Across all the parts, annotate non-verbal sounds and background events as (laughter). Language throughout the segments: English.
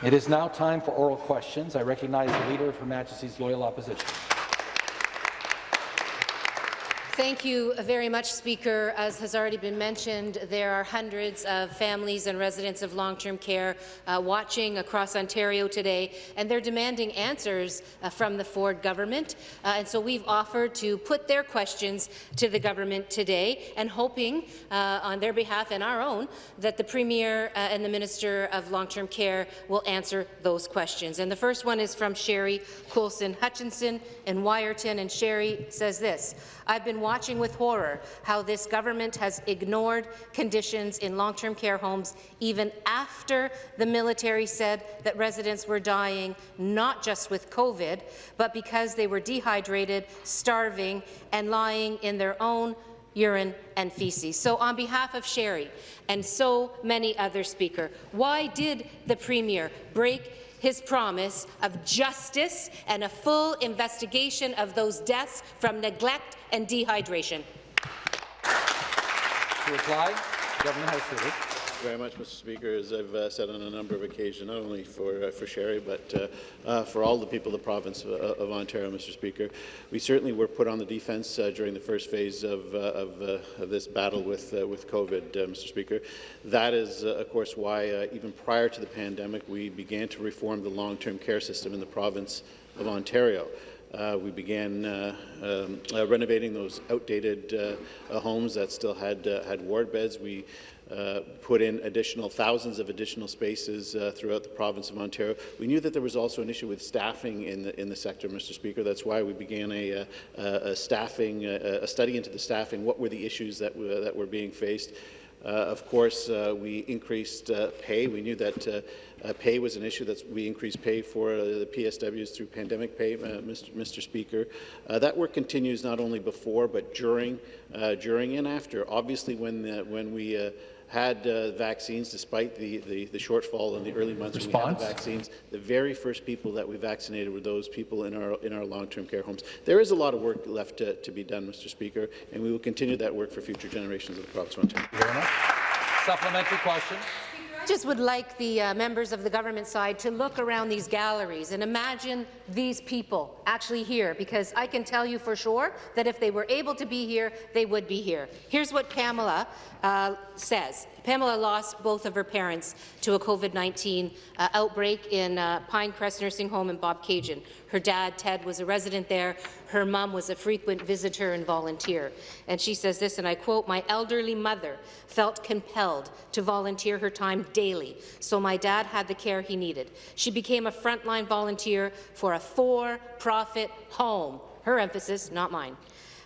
It is now time for oral questions. I recognize the Leader of Her Majesty's Loyal Opposition. Thank you very much, Speaker. As has already been mentioned, there are hundreds of families and residents of long-term care uh, watching across Ontario today, and they're demanding answers uh, from the Ford government. Uh, and so we've offered to put their questions to the government today, and hoping uh, on their behalf and our own that the Premier uh, and the Minister of Long-Term Care will answer those questions. And the first one is from Sherry Coulson Hutchinson in Wiarton, and Sherry says this. I've been watching with horror how this government has ignored conditions in long-term care homes even after the military said that residents were dying not just with COVID, but because they were dehydrated, starving, and lying in their own urine and feces. So on behalf of Sherry and so many other Speaker, why did the Premier break his promise of justice and a full investigation of those deaths from neglect and dehydration. To reply, Government House very much, Mr. Speaker. As I've uh, said on a number of occasions, not only for uh, for Sherry, but uh, uh for all the people of the province of, uh, of, Ontario, Mr. Speaker, we certainly were put on the defence uh, during the first phase of, of, of this battle with with COVID, Mr. Speaker. That is, of course, why even prior to the pandemic, we began to reform the long-term care system in the province of Ontario. Uh, we began uh, um, uh, renovating those outdated homes that still had had ward beds. We uh, put in additional thousands of additional spaces uh, throughout the province of Ontario. We knew that there was also an issue with staffing in the in the sector, Mr. Speaker. That's why we began a, a, a staffing a, a, study into the staffing. What were the issues that were, that were being faced? Uh, of course, uh, we increased uh, pay. We knew that pay was an issue. That we increased pay for the PSWs through pandemic pay, Mr. Mr. Speaker. that work continues not only before but during, during and after. Obviously, when when we had uh, vaccines, despite the, the, the, shortfall in the early months Response? when we had the vaccines. The very first people that we vaccinated were those people in our, in our long-term care homes. There is a lot of work left to, to, be done, Mr. Speaker, and we will continue that work for future generations of the province of Ontario. Supplementary question just would like the uh, members of the government side to look around these galleries and imagine these people actually here, because I can tell you for sure that if they were able to be here, they would be here. Here's what Pamela uh, says. Pamela lost both of her parents to a COVID-19 uh, outbreak in uh, Pinecrest Nursing Home in Bobcaygeon. Her dad, Ted, was a resident there. Her mom was a frequent visitor and volunteer. And she says this, and I quote, my elderly mother felt compelled to volunteer her time daily, so my dad had the care he needed. She became a frontline volunteer for a for-profit home. Her emphasis, not mine.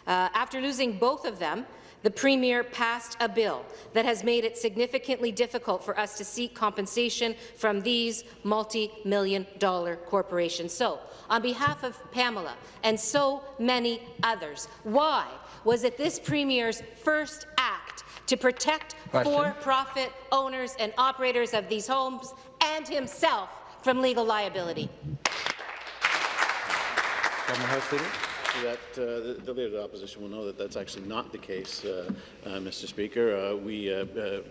Uh, after losing both of them, the Premier passed a bill that has made it significantly difficult for us to seek compensation from these multi-million dollar corporations. So, on behalf of Pamela and so many others, why was it this Premier's first act to protect for-profit owners and operators of these homes and himself from legal liability? Government House Leader that uh, the, the, Leader of the Opposition will know that that's actually not the case, uh, uh, Mr. Speaker. We, the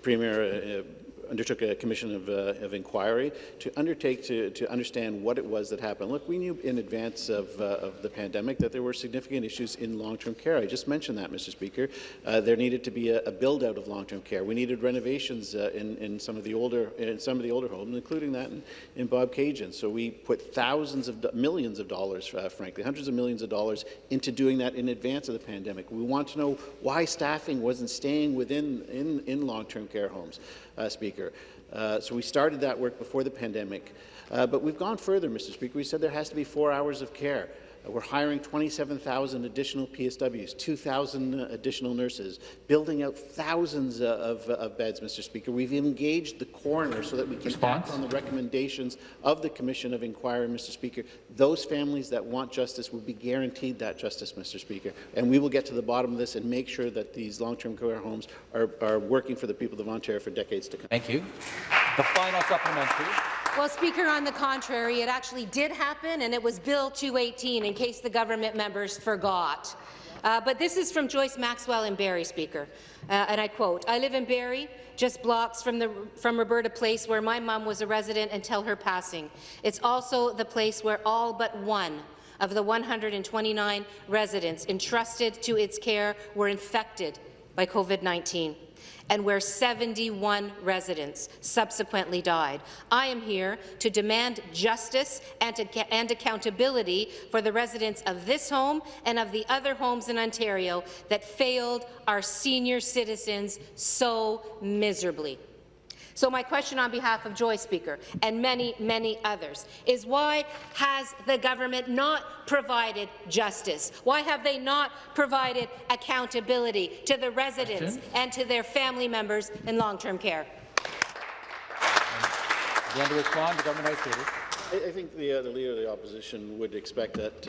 Premier undertook a commission of, uh, of inquiry to undertake to, to understand what it was that happened. Look, we knew in advance of, uh, of the pandemic that there were significant issues in long-term care. I just mentioned that, Mr. Speaker. Uh, there needed to be a, a build-out of long-term care. We needed renovations uh, in, in some of the older in some of the older homes, including that in, in Bobcaygeon. So we put thousands of millions of dollars, uh, frankly, hundreds of millions of dollars into doing that in advance of the pandemic. We want to know why staffing wasn't staying within in, in long-term care homes Speaker. Uh, so we started that work before the pandemic. Uh, but we've gone further, Mr. Speaker. We said there has to be four hours of care. We're hiring 27,000 additional PSWs, 2,000 additional nurses, building out thousands of, of, beds, Mr. Speaker. We've engaged the coroner so that we can Response? act on the recommendations of the Commission of Inquiry, Mr. Speaker. Those families that want justice will be guaranteed that justice, Mr. Speaker. And we will get to the bottom of this and make sure that these long-term care homes are, are working for the people of Ontario for decades to come. Thank you. The final supplementary. Well, Speaker, on the contrary, it actually did happen, and it was Bill 218, in case the government members forgot. Uh, but this is from Joyce Maxwell in Barrie, Speaker, uh, and I quote, I live in Barrie, just blocks from, the, from Roberta Place, where my mom was a resident until her passing. It's also the place where all but one of the 129 residents entrusted to its care were infected by COVID-19 and where 71 residents subsequently died. I am here to demand justice and, and, accountability for the residents of this home and of the other homes in Ontario that failed our senior citizens so miserably. So my question on behalf of Joy Speaker and many, many others is why has the government not provided justice? Why have they not provided accountability to the residents question? and to their family members in long-term care? To respond, the government. I, think the, uh, the Leader of the Opposition would expect that,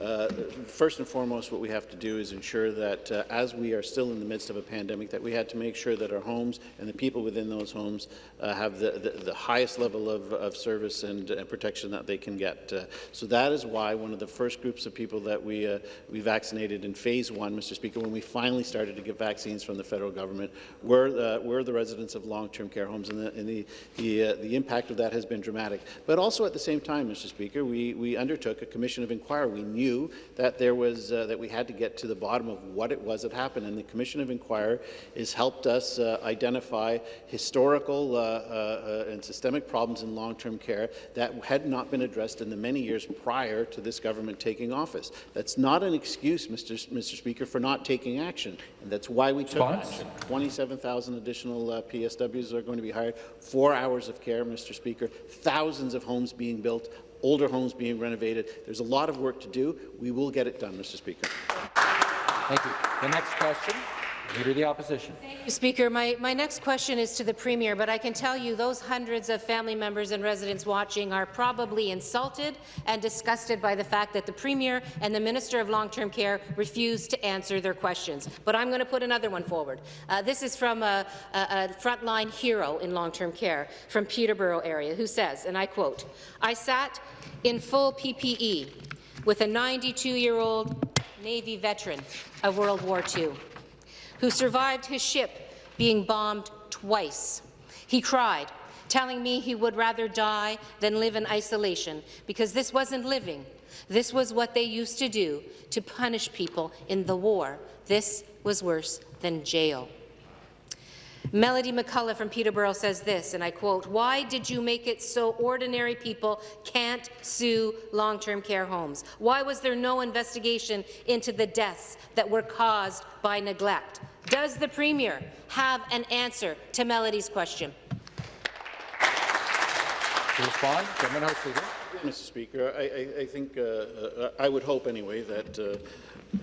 uh, uh, first and foremost, what we have to do is ensure that uh, as we are still in the midst of a pandemic, that we had to make sure that our homes and the people within those homes uh, have the, the, the, highest level of, of service and, and, protection that they can get. Uh, so that is why one of the first groups of people that we, we vaccinated in phase one, Mr. Speaker, when we finally started to get vaccines from the federal government, were, were the residents of long-term care homes, and, the, and the, the, the impact of that has been dramatic. But also at the same time, Mr. Speaker, we, we undertook a commission of inquiry. We knew that there was uh, that we had to get to the bottom of what it was that happened, and the commission of inquiry has helped us uh, identify historical uh, uh, uh and systemic problems in long-term care that had not been addressed in the many years prior to this government taking office. That's not an excuse, Mr. Mr. Speaker, for not taking action, and that's why we took Spons? action. 27,000 additional PSWs are going to be hired. Four hours of care, Mr. Speaker. Thousands of homes being being built, older homes being renovated. There's a lot of work to do. We will get it done, Mr. Speaker. Thank you. The next question. Leader of the Opposition. Thank you, Speaker. My, my next question is to the Premier, but I can tell you those hundreds of family members and residents watching are probably insulted and disgusted by the fact that the Premier and the Minister of Long-Term Care refused to answer their questions. But I'm going to put another one forward. Uh, this is from a, a, a frontline hero in long-term care from Peterborough area who says, and I quote, I sat in full PPE with a 92-year-old Navy veteran of World War II who survived his ship being bombed twice. He cried, telling me he would rather die than live in isolation because this wasn't living. This was what they used to do to punish people in the war. This was worse than jail. Melody McCullough from Peterborough says this, and I quote, why did you make it so ordinary people can't sue long-term care homes? Why was there no investigation into the deaths that were caused by neglect? Does the Premier have an answer to Melody's question? To respond, House Leader. Mr. Speaker, I, I, I think uh, uh, I would hope anyway that uh,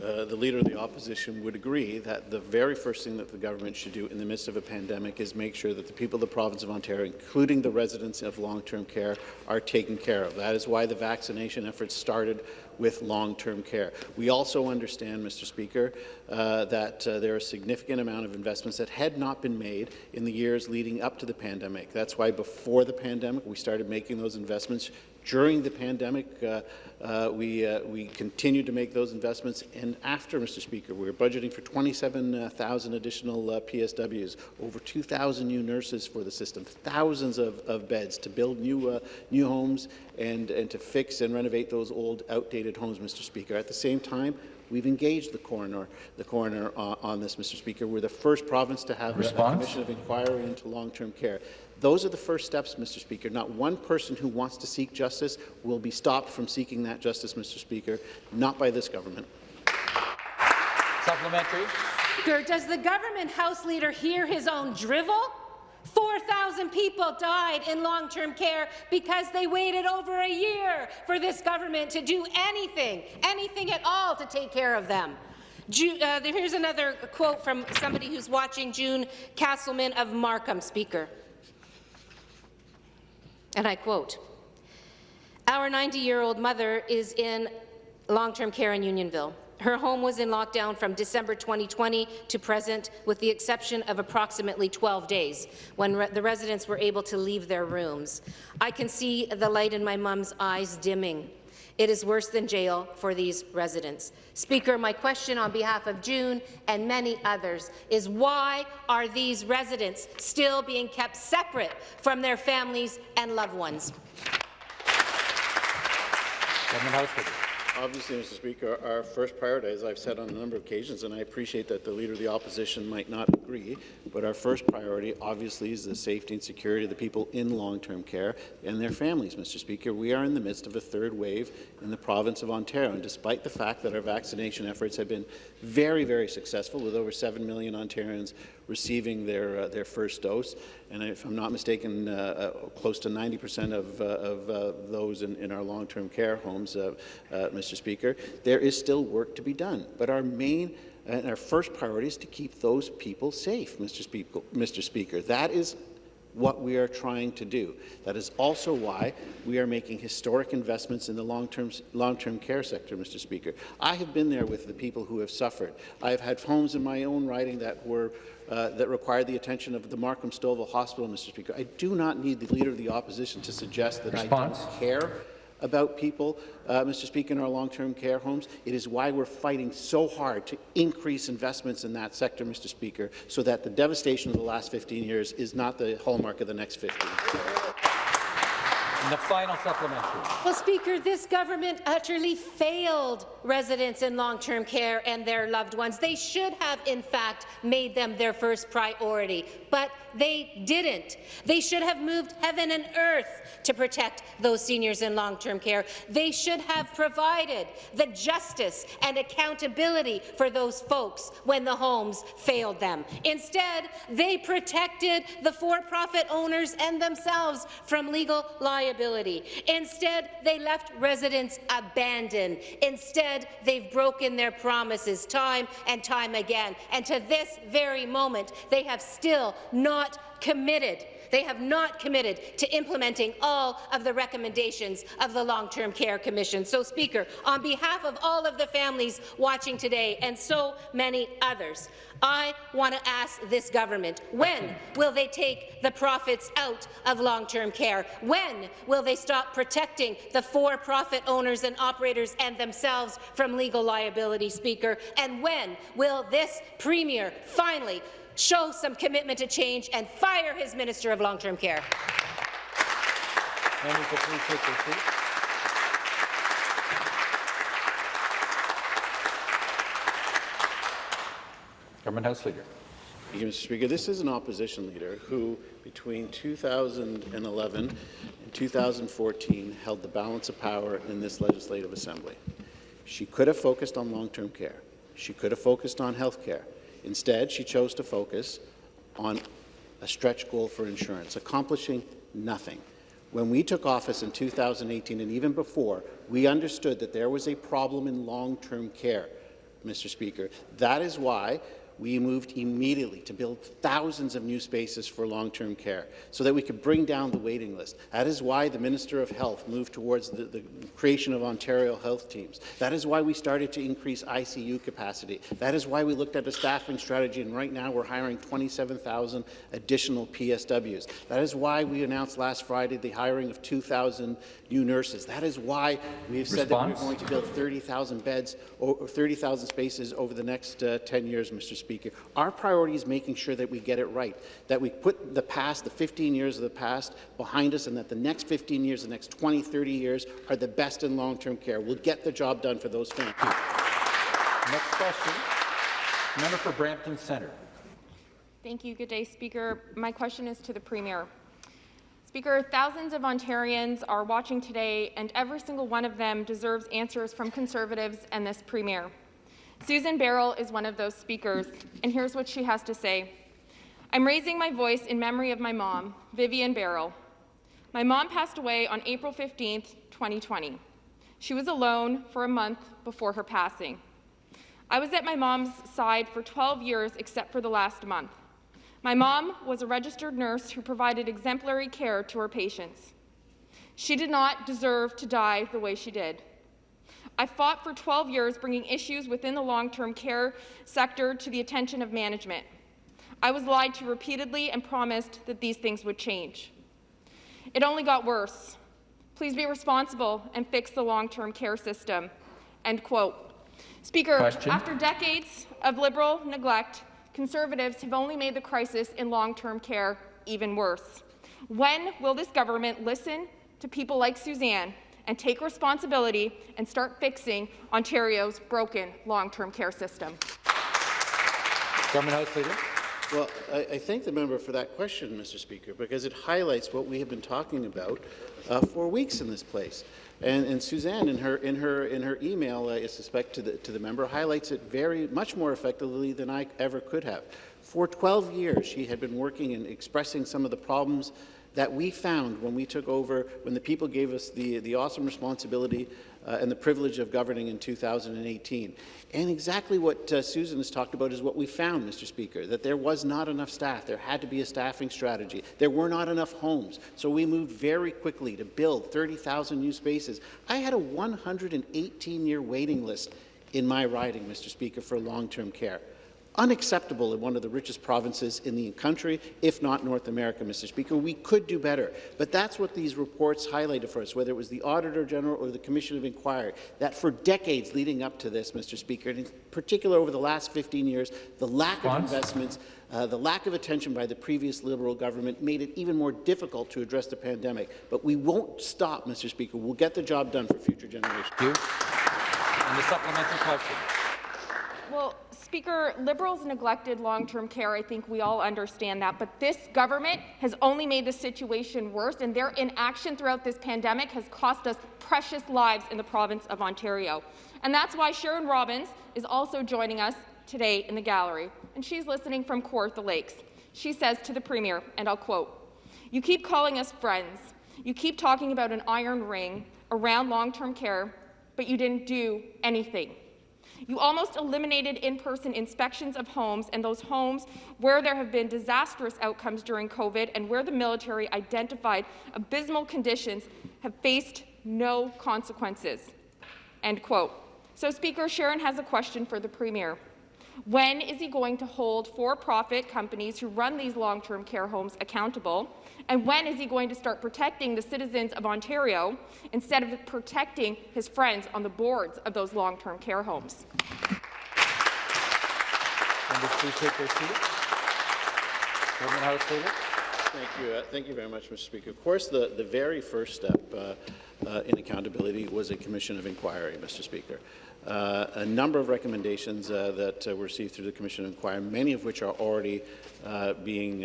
uh, the Leader of the Opposition would agree that the very first thing that the government should do in the midst of a pandemic is make sure that the people of the province of Ontario, including the residents of long-term care, are taken care of. That is why the vaccination efforts started with long-term care. We also understand, Mr. Speaker, uh, that uh, there are a significant amount of investments that had not been made in the years leading up to the pandemic. That's why before the pandemic we started making those investments. During the pandemic, uh, uh we, uh, we continued to make those investments, and after, Mr. Speaker, we are budgeting for 27,000 additional uh, PSWs, over 2,000 new nurses for the system, thousands of, of beds to build new, new homes and, and to fix and renovate those old, outdated homes, Mr. Speaker. At the same time, We've engaged the coroner, the coroner uh, on this, Mr. Speaker. We're the first province to have Response? a commission of inquiry into long-term care. Those are the first steps, Mr. Speaker. Not one person who wants to seek justice will be stopped from seeking that justice, Mr. Speaker, not by this government. Supplementary. Does the government House Leader hear his own drivel? 4,000 people died in long-term care because they waited over a year for this government to do anything, anything at all to take care of them. Ju uh, here's another quote from somebody who's watching, June Castleman of Markham, Speaker. And I quote, Our 90-year-old mother is in long-term care in Unionville. Her home was in lockdown from December 2020 to present, with the exception of approximately 12 days, when re the residents were able to leave their rooms. I can see the light in my mum's eyes dimming. It is worse than jail for these residents. Speaker, my question on behalf of June and many others is why are these residents still being kept separate from their families and loved ones? Obviously, Mr. Speaker, our first priority, as I've said on a number of occasions, and I appreciate that the Leader of the Opposition might not agree, but our first priority, obviously, is the safety and security of the people in long-term care and their families, Mr. Speaker. We are in the midst of a third wave in the province of Ontario, and despite the fact that our vaccination efforts have been very, very successful, with over 7 million Ontarians receiving their, uh, their first dose, and if I'm not mistaken, uh, uh, close to 90 percent of, uh, of those in, in our long-term care homes, Mr. Speaker, there is still work to be done. But our main and our first priority is to keep those people safe, Mr. Speaker. Mr. Speaker. That is what we are trying to do. That is also why we are making historic investments in the long-term long-term care sector, Mr. Speaker. I have been there with the people who have suffered. I have had homes in my own riding that were uh, that required the attention of the Markham Stouffville Hospital, Mr. Speaker. I do not need the Leader of the Opposition to suggest that Response. I don't care about people, uh, Mr. Speaker, in our long-term care homes. It is why we're fighting so hard to increase investments in that sector, Mr. Speaker, so that the devastation of the last 15 years is not the hallmark of the next 15. And the final supplementary. Well, Speaker, this government utterly failed residents in long-term care and their loved ones. They should have, in fact, made them their first priority, but they didn't. They should have moved heaven and earth to protect those seniors in long-term care. They should have provided the justice and accountability for those folks when the homes failed them. Instead, they protected the for-profit owners and themselves from legal liability. Instead, they left residents abandoned. Instead, they've broken their promises time and time again. And to this very moment, they have still not committed they have not committed to implementing all of the recommendations of the Long-Term Care Commission. So, Speaker, on behalf of all of the families watching today and so many others, I want to ask this government, when will they take the profits out of long-term care? When will they stop protecting the for-profit owners and operators and themselves from legal liability, Speaker? And when will this Premier finally show some commitment to change and fire his Minister of Long-Term Care. Members will please take their seats. Government House Leader. Thank you, Mr. Speaker. This is an opposition leader who, between 2011 and 2014, held the balance of power in this legislative assembly. She could have focused on long-term care. She could have focused on health care. Instead, she chose to focus on a stretch goal for insurance, accomplishing nothing. When we took office in 2018 and even before, we understood that there was a problem in long-term care, Mr. Speaker. That is why we moved immediately to build thousands of new spaces for long-term care so that we could bring down the waiting list. That is why the Minister of Health moved towards the, the creation of Ontario health teams. That is why we started to increase ICU capacity. That is why we looked at a staffing strategy, and right now we're hiring 27,000 additional PSWs. That is why we announced last Friday the hiring of 2,000 new nurses. That is why we have said that we're going to build 30,000 beds or 30,000 spaces over the next uh, 10 years, Mr. Speaker. Our priority is making sure that we get it right, that we put the past, the 15 years of the past behind us, and that the next 15 years, the next 20, 30 years are the best in long-term care. We'll get the job done for those families. Next question. Member for Brampton Centre. Thank you. Good day, Speaker. My question is to the Premier. Speaker, thousands of Ontarians are watching today, and every single one of them deserves answers from Conservatives and this Premier. Susan Barrell is one of those speakers, and here's what she has to say. I'm raising my voice in memory of my mom, Vivian Barrell. My mom passed away on April 15, 2020. She was alone for a month before her passing. I was at my mom's side for 12 years except for the last month. My mom was a registered nurse who provided exemplary care to her patients. She did not deserve to die the way she did. I fought for 12 years bringing issues within the long-term care sector to the attention of management. I was lied to repeatedly and promised that these things would change. It only got worse. Please be responsible and fix the long-term care system. End quote. Speaker, Question. after decades of Liberal neglect, Conservatives have only made the crisis in long-term care even worse. When will this government listen to people like Suzanne and take responsibility and start fixing Ontario's broken long-term care system? Government House Leader. Well, I, I thank the member for that question, Mr. Speaker, because it highlights what we have been talking about uh, for weeks in this place. And, and Suzanne, in her in her in her email, I suspect to the to the member, highlights it very much more effectively than I ever could have. For 12 years, she had been working and expressing some of the problems that we found when we took over, when the people gave us the, the awesome responsibility uh, and the privilege of governing in 2018. And exactly what uh, Susan has talked about is what we found, Mr. Speaker, that there was not enough staff. There had to be a staffing strategy. There were not enough homes. So we moved very quickly to build 30,000 new spaces. I had a 118-year waiting list in my riding, Mr. Speaker, for long-term care unacceptable in one of the richest provinces in the country, if not North America, Mr. Speaker. We could do better. But that's what these reports highlighted for us, whether it was the Auditor General or the Commission of Inquiry, that for decades leading up to this, Mr. Speaker, and in particular over the last 15 years, the lack of investments, uh, the lack of attention by the previous Liberal government made it even more difficult to address the pandemic. But we won't stop, Mr. Speaker. We'll get the job done for future generations. Thank you. And the supplementary question. Well, Speaker, Liberals neglected long-term care. I think we all understand that. But this government has only made the situation worse, and their inaction throughout this pandemic has cost us precious lives in the province of Ontario. And that's why Sharon Robbins is also joining us today in the gallery, and she's listening from Kawartha Lakes. She says to the Premier, and I'll quote, You keep calling us friends. You keep talking about an iron ring around long-term care, but you didn't do anything. You almost eliminated in-person inspections of homes and those homes where there have been disastrous outcomes during COVID and where the military identified abysmal conditions have faced no consequences. End quote. So, Speaker, Sharon has a question for the Premier. When is he going to hold for-profit companies who run these long-term care homes accountable? And when is he going to start protecting the citizens of Ontario instead of protecting his friends on the boards of those long-term care homes? Members, please take their seats. Government House Leader. Thank you. Uh, thank you very much, Mr. Speaker. Of course, the, the very first step uh, uh, in accountability was a commission of inquiry, Mr. Speaker. Uh, a number of recommendations uh, that uh, were received through the commission of inquiry, many of which are already being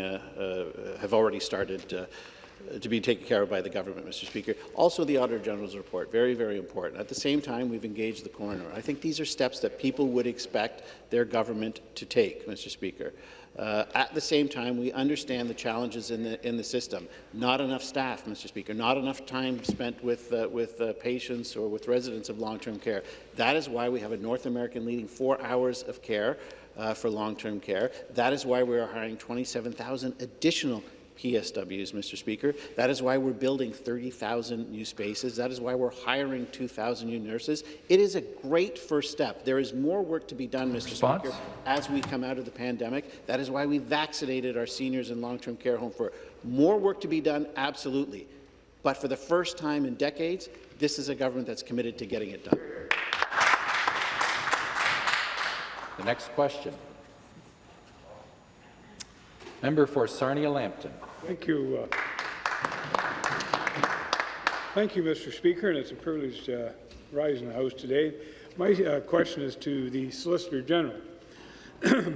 have already started to be taken care of by the government, Mr. Speaker. Also, the Auditor General's report, very, very important. At the same time, we've engaged the coroner. I think these are steps that people would expect their government to take, Mr. Speaker. Uh, at the same time, we understand the challenges in the in the system. Not enough staff, Mr. Speaker. Not enough time spent with uh, with uh, patients or with residents of long-term care. That is why we have a North American leading four hours of care uh, for long-term care. That is why we are hiring 27,000 additional PSWs, Mr. Speaker. That is why we're building 30,000 new spaces. That is why we're hiring 2,000 new nurses. It is a great first step. There is more work to be done, Mr. Response? Speaker, as we come out of the pandemic. That is why we vaccinated our seniors in long-term care home for more work to be done, absolutely. But for the first time in decades, this is a government that's committed to getting it done. The next question. Member for Sarnia-Lambton. Thank you. Uh, thank you, Mr. Speaker, and it's a privilege to rise in the House today. My uh, question is to the Solicitor General. (clears throat)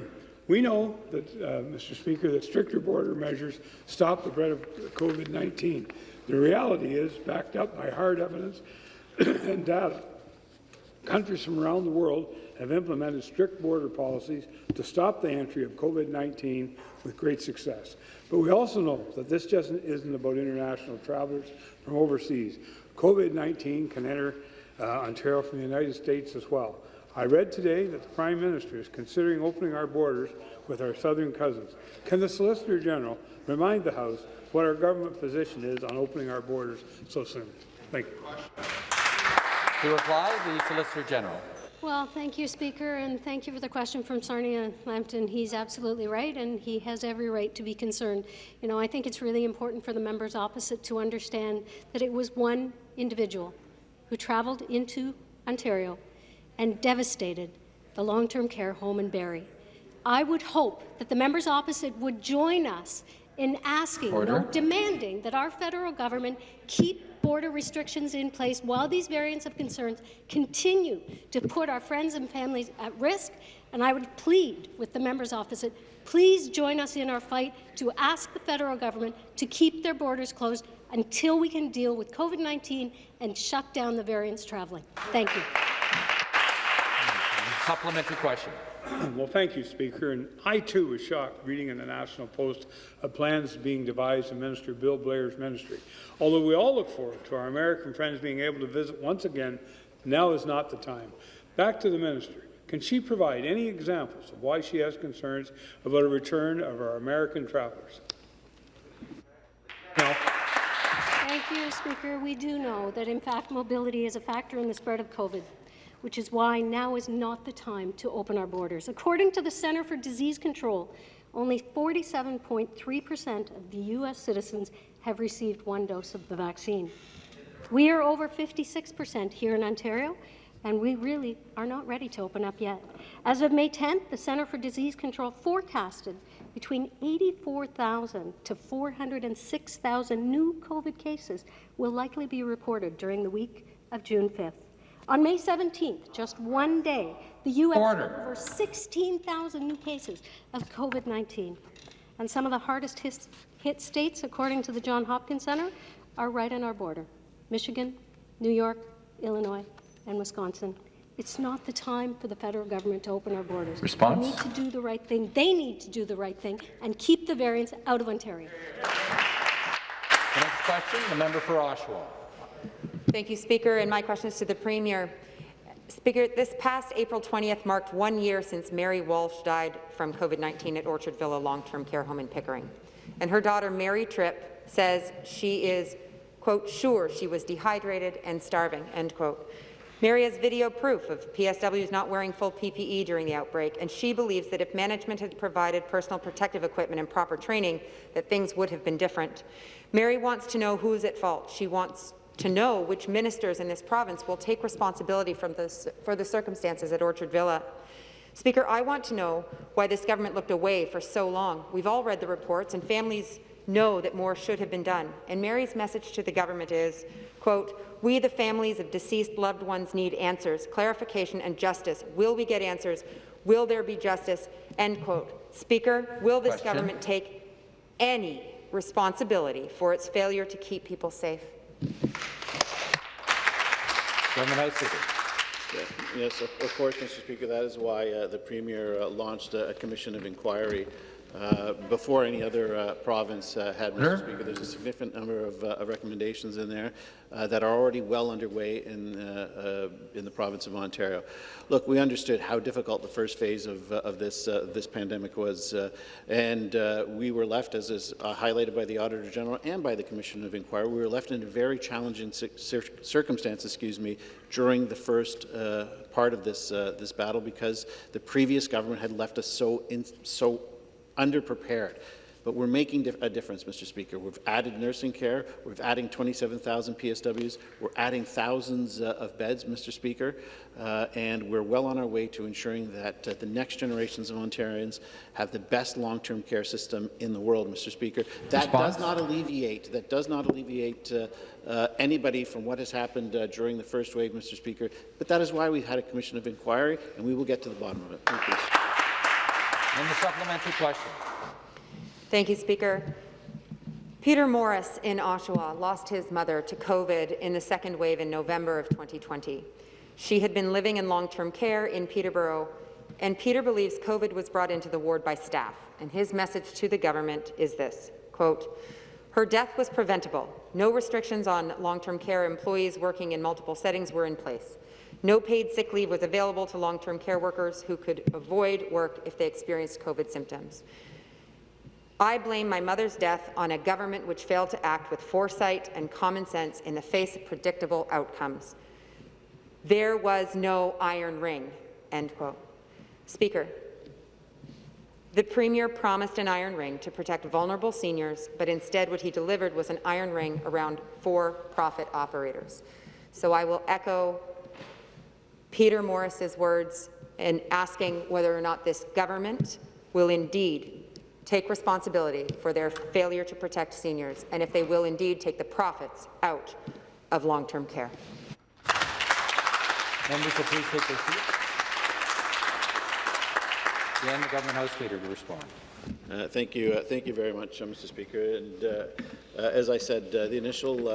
we know that, uh, Mr. Speaker, that stricter border measures stop the spread of COVID-19. The reality is, backed up by hard evidence (clears throat) and data, countries from around the world have implemented strict border policies to stop the entry of COVID-19 with great success. But we also know that this just isn't about international travelers from overseas. COVID-19 can enter uh, Ontario from the United States as well. I read today that the Prime Minister is considering opening our borders with our southern cousins. Can the Solicitor General remind the House what our government position is on opening our borders so soon? Thank you. To reply, the Solicitor General. Well, thank you, Speaker, and thank you for the question from Sarnia Lambton. He's absolutely right, and he has every right to be concerned. You know, I think it's really important for the members opposite to understand that it was one individual who travelled into Ontario and devastated the long-term care home in Barrie. I would hope that the members opposite would join us in asking, no, demanding that our federal government keep border restrictions in place while these variants of concerns continue to put our friends and families at risk. And I would plead with the members opposite, please join us in our fight to ask the federal government to keep their borders closed until we can deal with COVID-19 and shut down the variants traveling. Thank you. Supplementary question. (clears throat) Well, thank you, Speaker. And I, too, was shocked reading in the National Post of plans being devised in Minister Bill Blair's ministry. Although we all look forward to our American friends being able to visit once again, now is not the time. Back to the minister. Can she provide any examples of why she has concerns about a return of our American travelers? No. Thank you, Speaker. We do know that, in fact, mobility is a factor in the spread of COVID, which is why now is not the time to open our borders. According to the Centre for Disease Control, only 47.3% of the U.S. citizens have received one dose of the vaccine. We are over 56% here in Ontario, and we really are not ready to open up yet. As of May 10th, the Centre for Disease Control forecasted between 84,000 to 406,000 new COVID cases will likely be reported during the week of June 5th. On May 17th, just one day, the U.S. Order. had over 16,000 new cases of COVID-19. And some of the hardest hit states, according to the Johns Hopkins Center, are right on our border. Michigan, New York, Illinois, and Wisconsin. It's not the time for the federal government to open our borders. Response? We need to do the right thing. They need to do the right thing and keep the variants out of Ontario. The next question, the member for Oshawa. Thank you, Speaker. And my question is to the Premier. Speaker, this past April 20th marked one year since Mary Walsh died from COVID-19 at Orchard Villa Long-Term Care Home in Pickering. And her daughter, Mary Tripp, says she is, quote, sure she was dehydrated and starving, end quote. Mary has video proof of PSWs not wearing full PPE during the outbreak, and she believes that if management had provided personal protective equipment and proper training, that things would have been different. Mary wants to know who is at fault. She wants to know which ministers in this province will take responsibility this, for the circumstances at Orchard Villa. Speaker, I want to know why this government looked away for so long. We've all read the reports, and families know that more should have been done. And Mary's message to the government is, quote, we, the families of deceased loved ones, need answers, clarification and justice. Will we get answers? Will there be justice? End quote. Speaker, will this Question. government take any responsibility for its failure to keep people safe? House. Yeah, Yes, of of course, Mr. Speaker, that is why uh, the Premier uh, launched a a commission of inquiry uh, before any other uh, province uh, had, Sure. Mr. Speaker. There's a significant number of uh, of recommendations in there uh, that are already well underway in, uh, uh, in the province of Ontario. Look, we understood how difficult the first phase of, of this, uh, this pandemic was, uh, and uh, we were left, as is uh, highlighted by the Auditor General and by the Commission of Inquiry, we were left in a very challenging cir- cir- circumstances, excuse me, during the first uh, part of this, uh, this battle because the previous government had left us so, in, so underprepared. But we're making dif- a difference, Mr. Speaker. We've added nursing care. We're adding 27,000 PSWs. We're adding thousands uh, of beds, Mr. Speaker. Uh, and we're well on our way to ensuring that uh, the next generations of Ontarians have the best long-term care system in the world, Mr. Speaker. That Response? does not alleviate, that does not alleviate uh, uh, anybody from what has happened uh, during the first wave, Mr. Speaker. But that is why we had a commission of inquiry, and we will get to the bottom of it. The supplementary question. Thank you, Speaker. Peter Morris in Oshawa lost his mother to COVID in the second wave in November of 2020. She had been living in long-term care in Peterborough, and Peter believes COVID was brought into the ward by staff. And his message to the government is this, quote, her death was preventable. No restrictions on long-term care employees working in multiple settings were in place. No paid sick leave was available to long-term care workers who could avoid work if they experienced COVID symptoms. I blame my mother's death on a government which failed to act with foresight and common sense in the face of predictable outcomes. There was no iron ring, end quote. Speaker, the Premier promised an iron ring to protect vulnerable seniors, but instead what he delivered was an iron ring around for-profit operators. So I will echo Peter Morris's words in asking whether or not this government will indeed take responsibility for their failure to protect seniors, and if they will indeed take the profits out of long-term care. Members will please take their seats. Again, the government House Leader to respond. Uh, Thank you, uh, thank you very much, uh, Mr. Speaker. And uh, uh, as I said, uh, the initial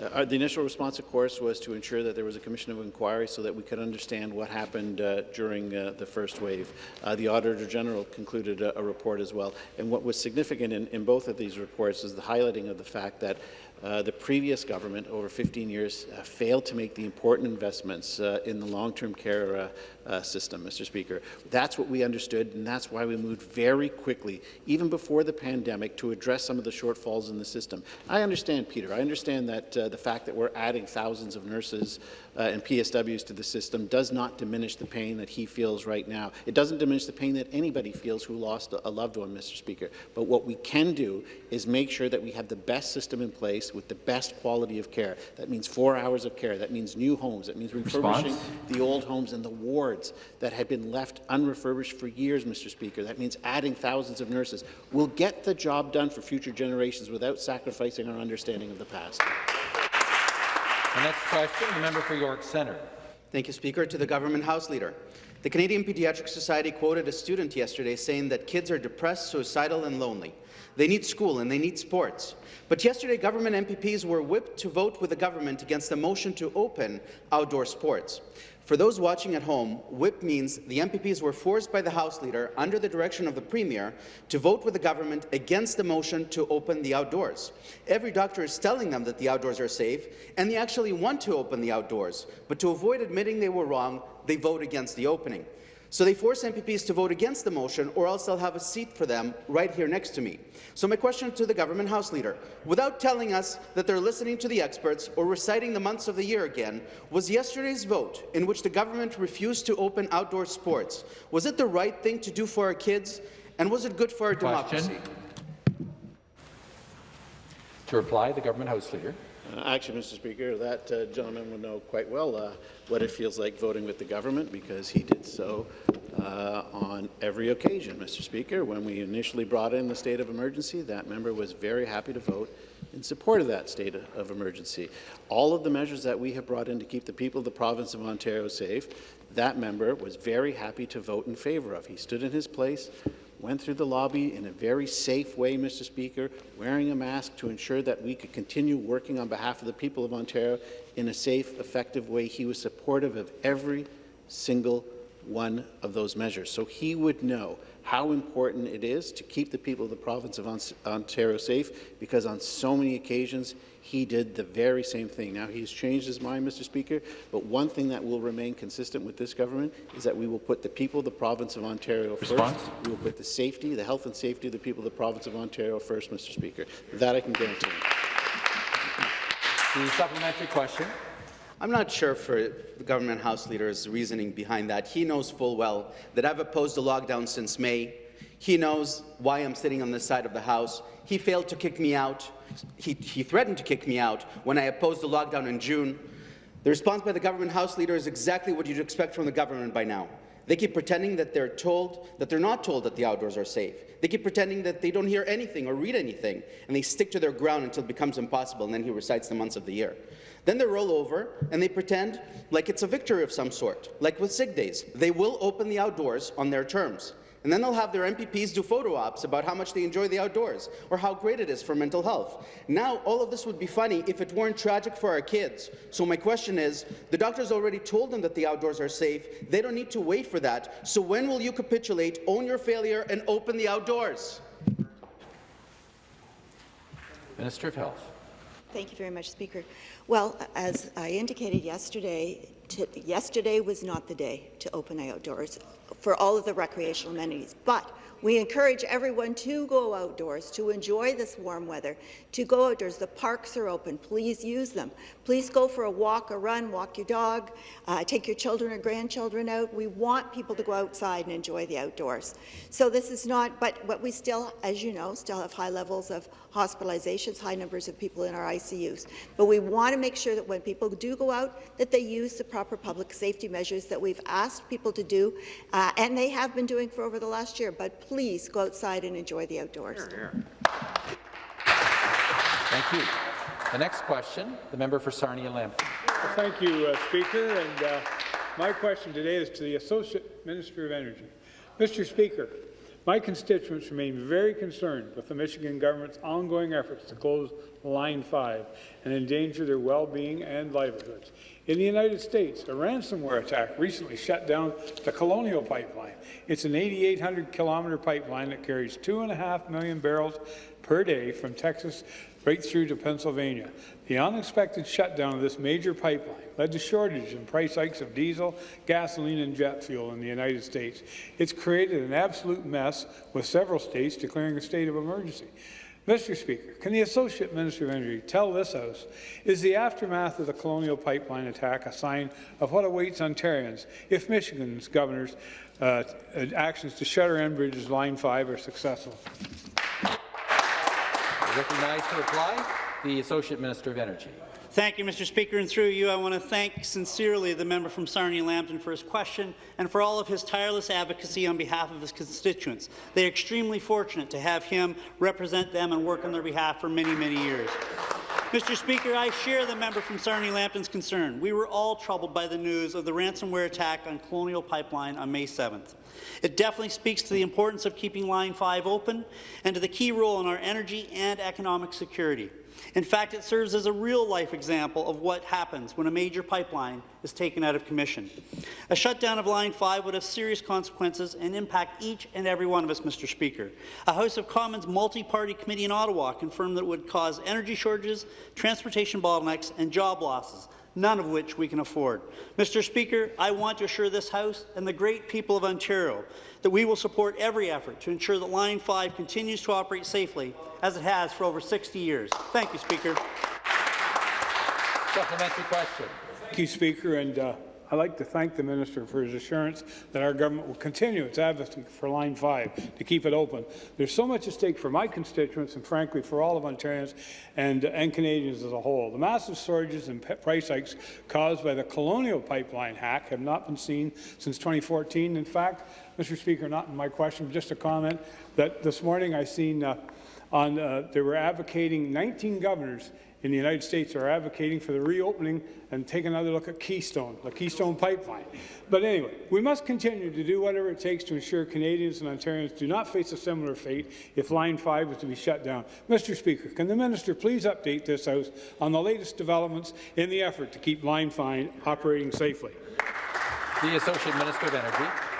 uh, the initial response, of course, was to ensure that there was a commission of inquiry so that we could understand what happened uh, during uh, the first wave. Uh, the Auditor General concluded a, a report as well. And what was significant in, in both of these reports is the highlighting of the fact that uh, the previous government, over 15 years, uh, failed to make the important investments in the long-term care uh, system, Mr. Speaker. That's what we understood, and that's why we moved very quickly, even before the pandemic, to address some of the shortfalls in the system. I understand, Peter. I understand that uh, the fact that we're adding thousands of nurses uh, and PSWs to the system does not diminish the pain that he feels right now. It doesn't diminish the pain that anybody feels who lost a, a loved one, Mr. Speaker. But what we can do is make sure that we have the best system in place with the best quality of care. That means four hours of care. That means new homes. That means refurbishing Response? the old homes and the wards that had been left unrefurbished for years, Mr. Speaker. That means adding thousands of nurses. We'll get the job done for future generations without sacrificing our understanding of the past. The next question, the member for York Centre. Thank you, Speaker. To the Government House Leader. The Canadian Pediatric Society quoted a student yesterday saying that kids are depressed, suicidal and lonely. They need school and they need sports. But yesterday, government MPPs were whipped to vote with the government against the motion to open outdoor sports. For those watching at home, whip means the MPPs were forced by the House Leader, under the direction of the Premier, to vote with the government against the motion to open the outdoors. Every doctor is telling them that the outdoors are safe, and they actually want to open the outdoors. But to avoid admitting they were wrong, they vote against the opening. So they force MPPs to vote against the motion, or else they'll have a seat for them right here next to me. So my question to the government House Leader, without telling us that they're listening to the experts or reciting the months of the year again, was yesterday's vote, in which the government refused to open outdoor sports, was it the right thing to do for our kids, and was it good for our Question. democracy? To reply, the government House Leader. Uh, Actually, Mr. Speaker, that uh, gentleman would know quite well uh, what it feels like voting with the government because he did so uh, on every occasion, Mr. Speaker. When we initially brought in the state of emergency, that member was very happy to vote in support of that state of emergency. All of the measures that we have brought in to keep the people of the province of Ontario safe, that member was very happy to vote in favour of. He stood in his place, went through the lobby in a very safe way, Mr. Speaker, wearing a mask to ensure that we could continue working on behalf of the people of Ontario in a safe, effective way. He was supportive of every single one of those measures. So he would know how important it is to keep the people of the province of Ontario safe, because on so many occasions he did the very same thing. Now he's changed his mind, Mr. Speaker, but one thing that will remain consistent with this government is that we will put the people of the province of Ontario Response? first. We will put the safety, the health and safety of the people of the province of Ontario first, Mr. Speaker. That I can guarantee. The supplementary question. I'm not sure for the government House Leader's reasoning behind that. He knows full well that I've opposed the lockdown since May. He knows why I'm sitting on this side of the House. He failed to kick me out. He, he threatened to kick me out when I opposed the lockdown in June. The response by the government House Leader is exactly what you'd expect from the government by now. They keep pretending that they're told that they're not told that the outdoors are safe. They keep pretending that they don't hear anything or read anything, and they stick to their ground until it becomes impossible, and then he recites the months of the year. Then they roll over and they pretend like it's a victory of some sort, like with sick days. They will open the outdoors on their terms. And then they'll have their MPPs do photo ops about how much they enjoy the outdoors or how great it is for mental health. Now, all of this would be funny if it weren't tragic for our kids. So my question is, the doctors already told them that the outdoors are safe. They don't need to wait for that. So when will you capitulate, own your failure, and open the outdoors? Minister of Health. Thank you very much, Speaker. Well, as I indicated yesterday, to, yesterday was not the day to open outdoors for all of the recreational amenities. But We encourage everyone to go outdoors, to enjoy this warm weather, to go outdoors. The parks are open. Please use them. Please go for a walk, a run, walk your dog, uh, take your children or grandchildren out. We want people to go outside and enjoy the outdoors. So this is not, but, but we still, as you know, still have high levels of hospitalizations, high numbers of people in our ICUs. But we want to make sure that when people do go out, that they use the proper public safety measures that we've asked people to do, uh, and they have been doing for over the last year. But please go outside and enjoy the outdoors. Thank you. The next question, the member for Sarnia Lambton. Well, thank you, uh, Speaker. And uh, my question today is to the Associate Minister of Energy. Mr. Speaker, my constituents remain very concerned with the Michigan government's ongoing efforts to close Line 5 and endanger their well-being and livelihoods. In the United States, a ransomware attack recently shut down the Colonial Pipeline. It's an 8,800-kilometer pipeline that carries 2.5 million barrels per day from Texas right through to Pennsylvania. The unexpected shutdown of this major pipeline led to shortages and price hikes of diesel, gasoline, and jet fuel in the United States. It's created an absolute mess, with several states declaring a state of emergency. Mr. Speaker, can the Associate Minister of Energy tell this House, is the aftermath of the Colonial Pipeline attack a sign of what awaits Ontarians if Michigan's governor's uh, actions to shutter Enbridge's Line 5 are successful? Recognized to reply, the Associate Minister of Energy. Thank you, Mr. Speaker, and through you, I want to thank sincerely the member from Sarnia-Lambton for his question and for all of his tireless advocacy on behalf of his constituents. They are extremely fortunate to have him represent them and work on their behalf for many, many years. Mr. Speaker, I share the member from Sarnia-Lambton's concern. We were all troubled by the news of the ransomware attack on Colonial Pipeline on May 7th. It definitely speaks to the importance of keeping Line 5 open and to the key role in our energy and economic security. In fact, it serves as a real-life example of what happens when a major pipeline is taken out of commission. A shutdown of Line 5 would have serious consequences and impact each and every one of us, Mr. Speaker. A House of Commons multi-party committee in Ottawa confirmed that it would cause energy shortages, transportation bottlenecks, and job losses, none of which we can afford. Mr. Speaker, I want to assure this House and the great people of Ontario that we will support every effort to ensure that Line 5 continues to operate safely, as it has for over 60 years. Thank you, Speaker. Supplementary question. Thank you, Speaker. And uh, I'd like to thank the Minister for his assurance that our government will continue its advocacy for Line 5 to keep it open. There's so much at stake for my constituents and, frankly, for all of Ontarians and, and Canadians as a whole. The massive surges and price hikes caused by the Colonial Pipeline hack have not been seen since 2014. In fact, Mr. Speaker, not in my question, but just a comment that this morning I seen uh, on, uh, they were advocating 19 governors in the United States are advocating for the reopening and take another look at Keystone, the Keystone Pipeline. But anyway, we must continue to do whatever it takes to ensure Canadians and Ontarians do not face a similar fate if Line 5 is to be shut down. Mr. Speaker, can the minister please update this House on the latest developments in the effort to keep Line 5 operating safely? The Associate Minister of Energy.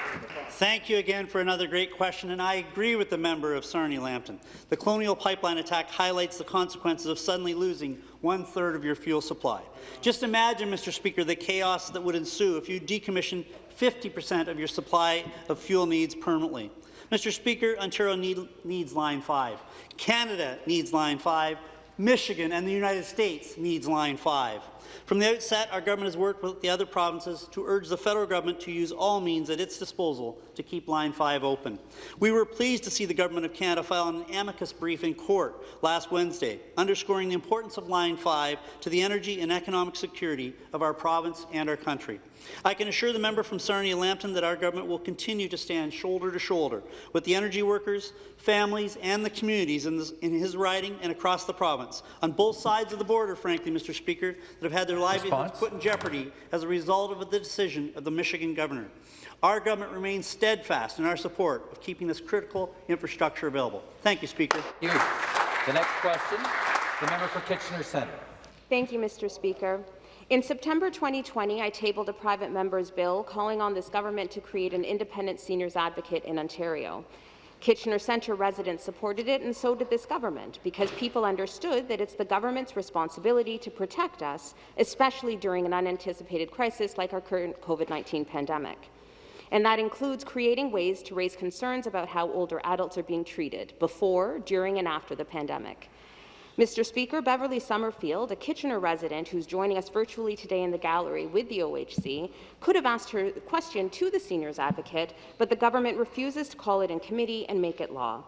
Thank you again for another great question, and I agree with the member of Sarnia-Lambton. The Colonial Pipeline attack highlights the consequences of suddenly losing one-third of your fuel supply. Just imagine, Mr. Speaker, the chaos that would ensue if you decommissioned 50% of your supply of fuel needs permanently. Mr. Speaker, Ontario need, needs Line 5. Canada needs Line 5. Michigan and the United States needs Line 5. From the outset, our government has worked with the other provinces to urge the federal government to use all means at its disposal to keep Line 5 open. We were pleased to see the Government of Canada file an amicus brief in court last Wednesday, underscoring the importance of Line 5 to the energy and economic security of our province and our country. I can assure the member from Sarnia-Lambton that our government will continue to stand shoulder to shoulder with the energy workers, families and the communities in, this, in his riding and across the province, on both sides of the border, frankly, Mr. Speaker, that have had their livelihoods put in jeopardy as a result of the decision of the Michigan governor. Our government remains steadfast in our support of keeping this critical infrastructure available. Thank you, Speaker. Thank you. The next question, the member for Kitchener Centre. Thank you, Mr. Speaker. In September 2020, I tabled a private member's bill calling on this government to create an independent seniors advocate in Ontario. Kitchener Centre residents supported it, and so did this government, because people understood that it's the government's responsibility to protect us, especially during an unanticipated crisis like our current COVID-19 pandemic. And that includes creating ways to raise concerns about how older adults are being treated before, during, and after the pandemic. Mr. Speaker, Beverly Summerfield, a Kitchener resident who's joining us virtually today in the gallery with the OHC, could have asked her question to the seniors advocate, but the government refuses to call it in committee and make it law.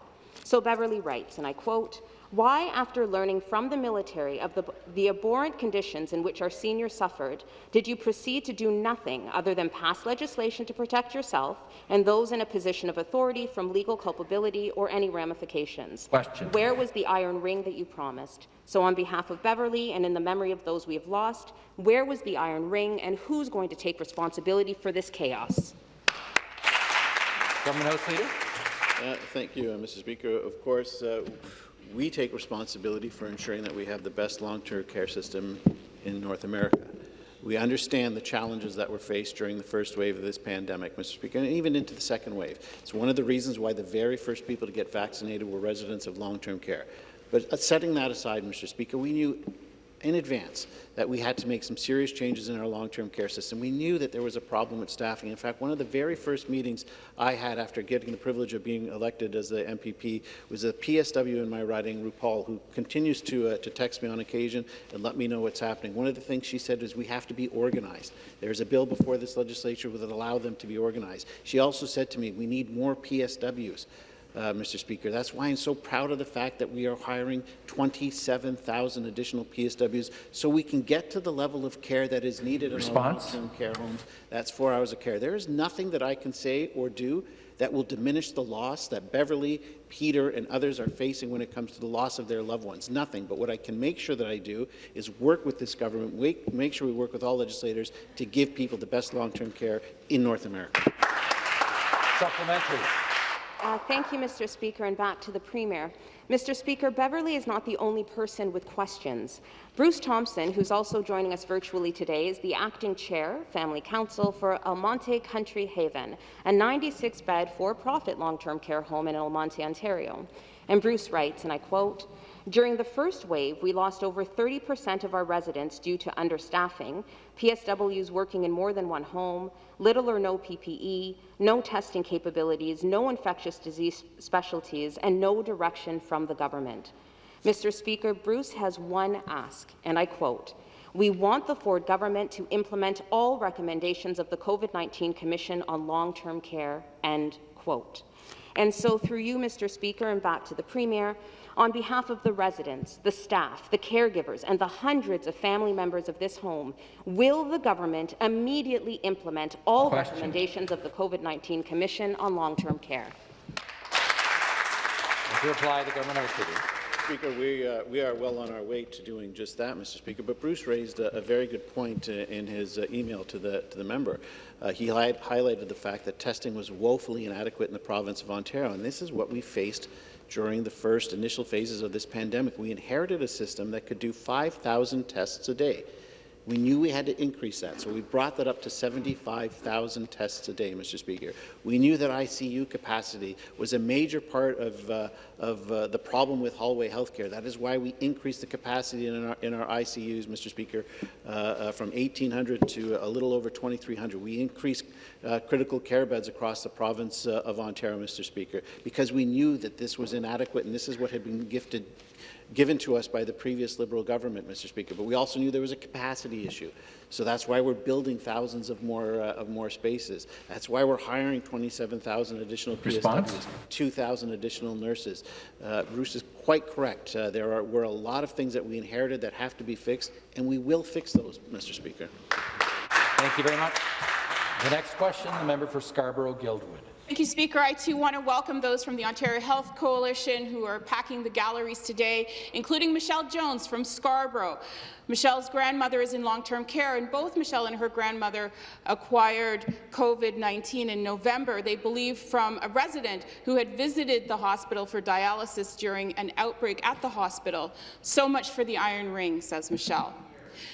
So Beverly writes, and I quote, why, after learning from the military of the, the, abhorrent conditions in which our seniors suffered, did you proceed to do nothing other than pass legislation to protect yourself and those in a position of authority from legal culpability or any ramifications? Question. Where was the iron ring that you promised? So on behalf of Beverly and in the memory of those we have lost, where was the iron ring and who's going to take responsibility for this chaos? Government House Leader. Uh, thank you, uh, Mr. Speaker. Of course, uh, we take responsibility for ensuring that we have the best long-term care system in North America. We understand the challenges that were faced during the first wave of this pandemic, Mr. Speaker, and even into the second wave. It's one of the reasons why the very first people to get vaccinated were residents of long-term care. But uh, setting that aside, Mr. Speaker, we knew in advance that we had to make some serious changes in our long-term care system. We knew that there was a problem with staffing. In fact, one of the very first meetings I had after getting the privilege of being elected as the MPP was a PSW in my riding, RuPaul, who continues to, uh, to text me on occasion and let me know what's happening. One of the things she said is we have to be organized. There's a bill before this legislature that will allow them to be organized. She also said to me, we need more PSWs uh, Mr. Speaker. That's why I'm so proud of the fact that we are hiring 27,000 additional PSWs so we can get to the level of care that is needed Response? in long-term care homes. That's four hours of care. There is nothing that I can say or do that will diminish the loss that Beverly, Peter, and others are facing when it comes to the loss of their loved ones. Nothing. But what I can make sure that I do is work with this government, make sure we work with all legislators to give people the best long-term care in North America. Supplementary. Uh, thank you, Mr. Speaker, and back to the Premier. Mr. Speaker, Beverly is not the only person with questions. Bruce Thompson, who's also joining us virtually today, is the acting chair, Family Council for Almonte Country Haven, a 96-bed for-profit long-term care home in Almonte, Ontario. And Bruce writes, and I quote, during the first wave, we lost over 30% of our residents due to understaffing, PSWs working in more than one home, little or no PPE, no testing capabilities, no infectious disease specialties, and no direction from the government. Mr. Speaker, Bruce has one ask, and I quote, we want the Ford government to implement all recommendations of the COVID-19 Commission on Long-Term Care, end quote. And so through you, Mr. Speaker, and back to the Premier, on behalf of the residents, the staff, the caregivers, and the hundreds of family members of this home, will the government immediately implement all Question. recommendations of the COVID-19 Commission on Long-Term Care? To reply, the government Leader. Speaker, we, uh, we are well on our way to doing just that, Mr. Speaker. But Bruce raised a, a very good point uh, in his uh, email to the, to the member. Uh, he hi highlighted the fact that testing was woefully inadequate in the province of Ontario, and this is what we faced during the first initial phases of this pandemic. We inherited a system that could do 5,000 tests a day. We knew we had to increase that, so we brought that up to 75,000 tests a day, Mr. Speaker. We knew that ICU capacity was a major part of, uh, of uh, the problem with hallway healthcare. That is why we increased the capacity in our, in our ICUs, Mr. Speaker, uh, uh from 1,800 to a little over 2,300. We increased uh, critical care beds across the province uh, of Ontario, Mr. Speaker, because we knew that this was inadequate and this is what had been gifted given to us by the previous Liberal government, Mr. Speaker. But we also knew there was a capacity issue. So that's why we're building thousands of more uh, of more spaces. That's why we're hiring 27,000 additional Response? PSWs, 2,000 additional nurses. Uh, Bruce is quite correct. Uh, there are, were a lot of things that we inherited that have to be fixed, and we will fix those, Mr. Speaker. Thank you very much. The next question, the member for Scarborough-Guildwood. Thank you, Speaker. I too want to welcome those from the Ontario Health Coalition who are packing the galleries today, including Michelle Jones from Scarborough. Michelle's grandmother is in long-term care, and both Michelle and her grandmother acquired COVID-19 in November. They believe from a resident who had visited the hospital for dialysis during an outbreak at the hospital. So much for the iron ring, says Michelle.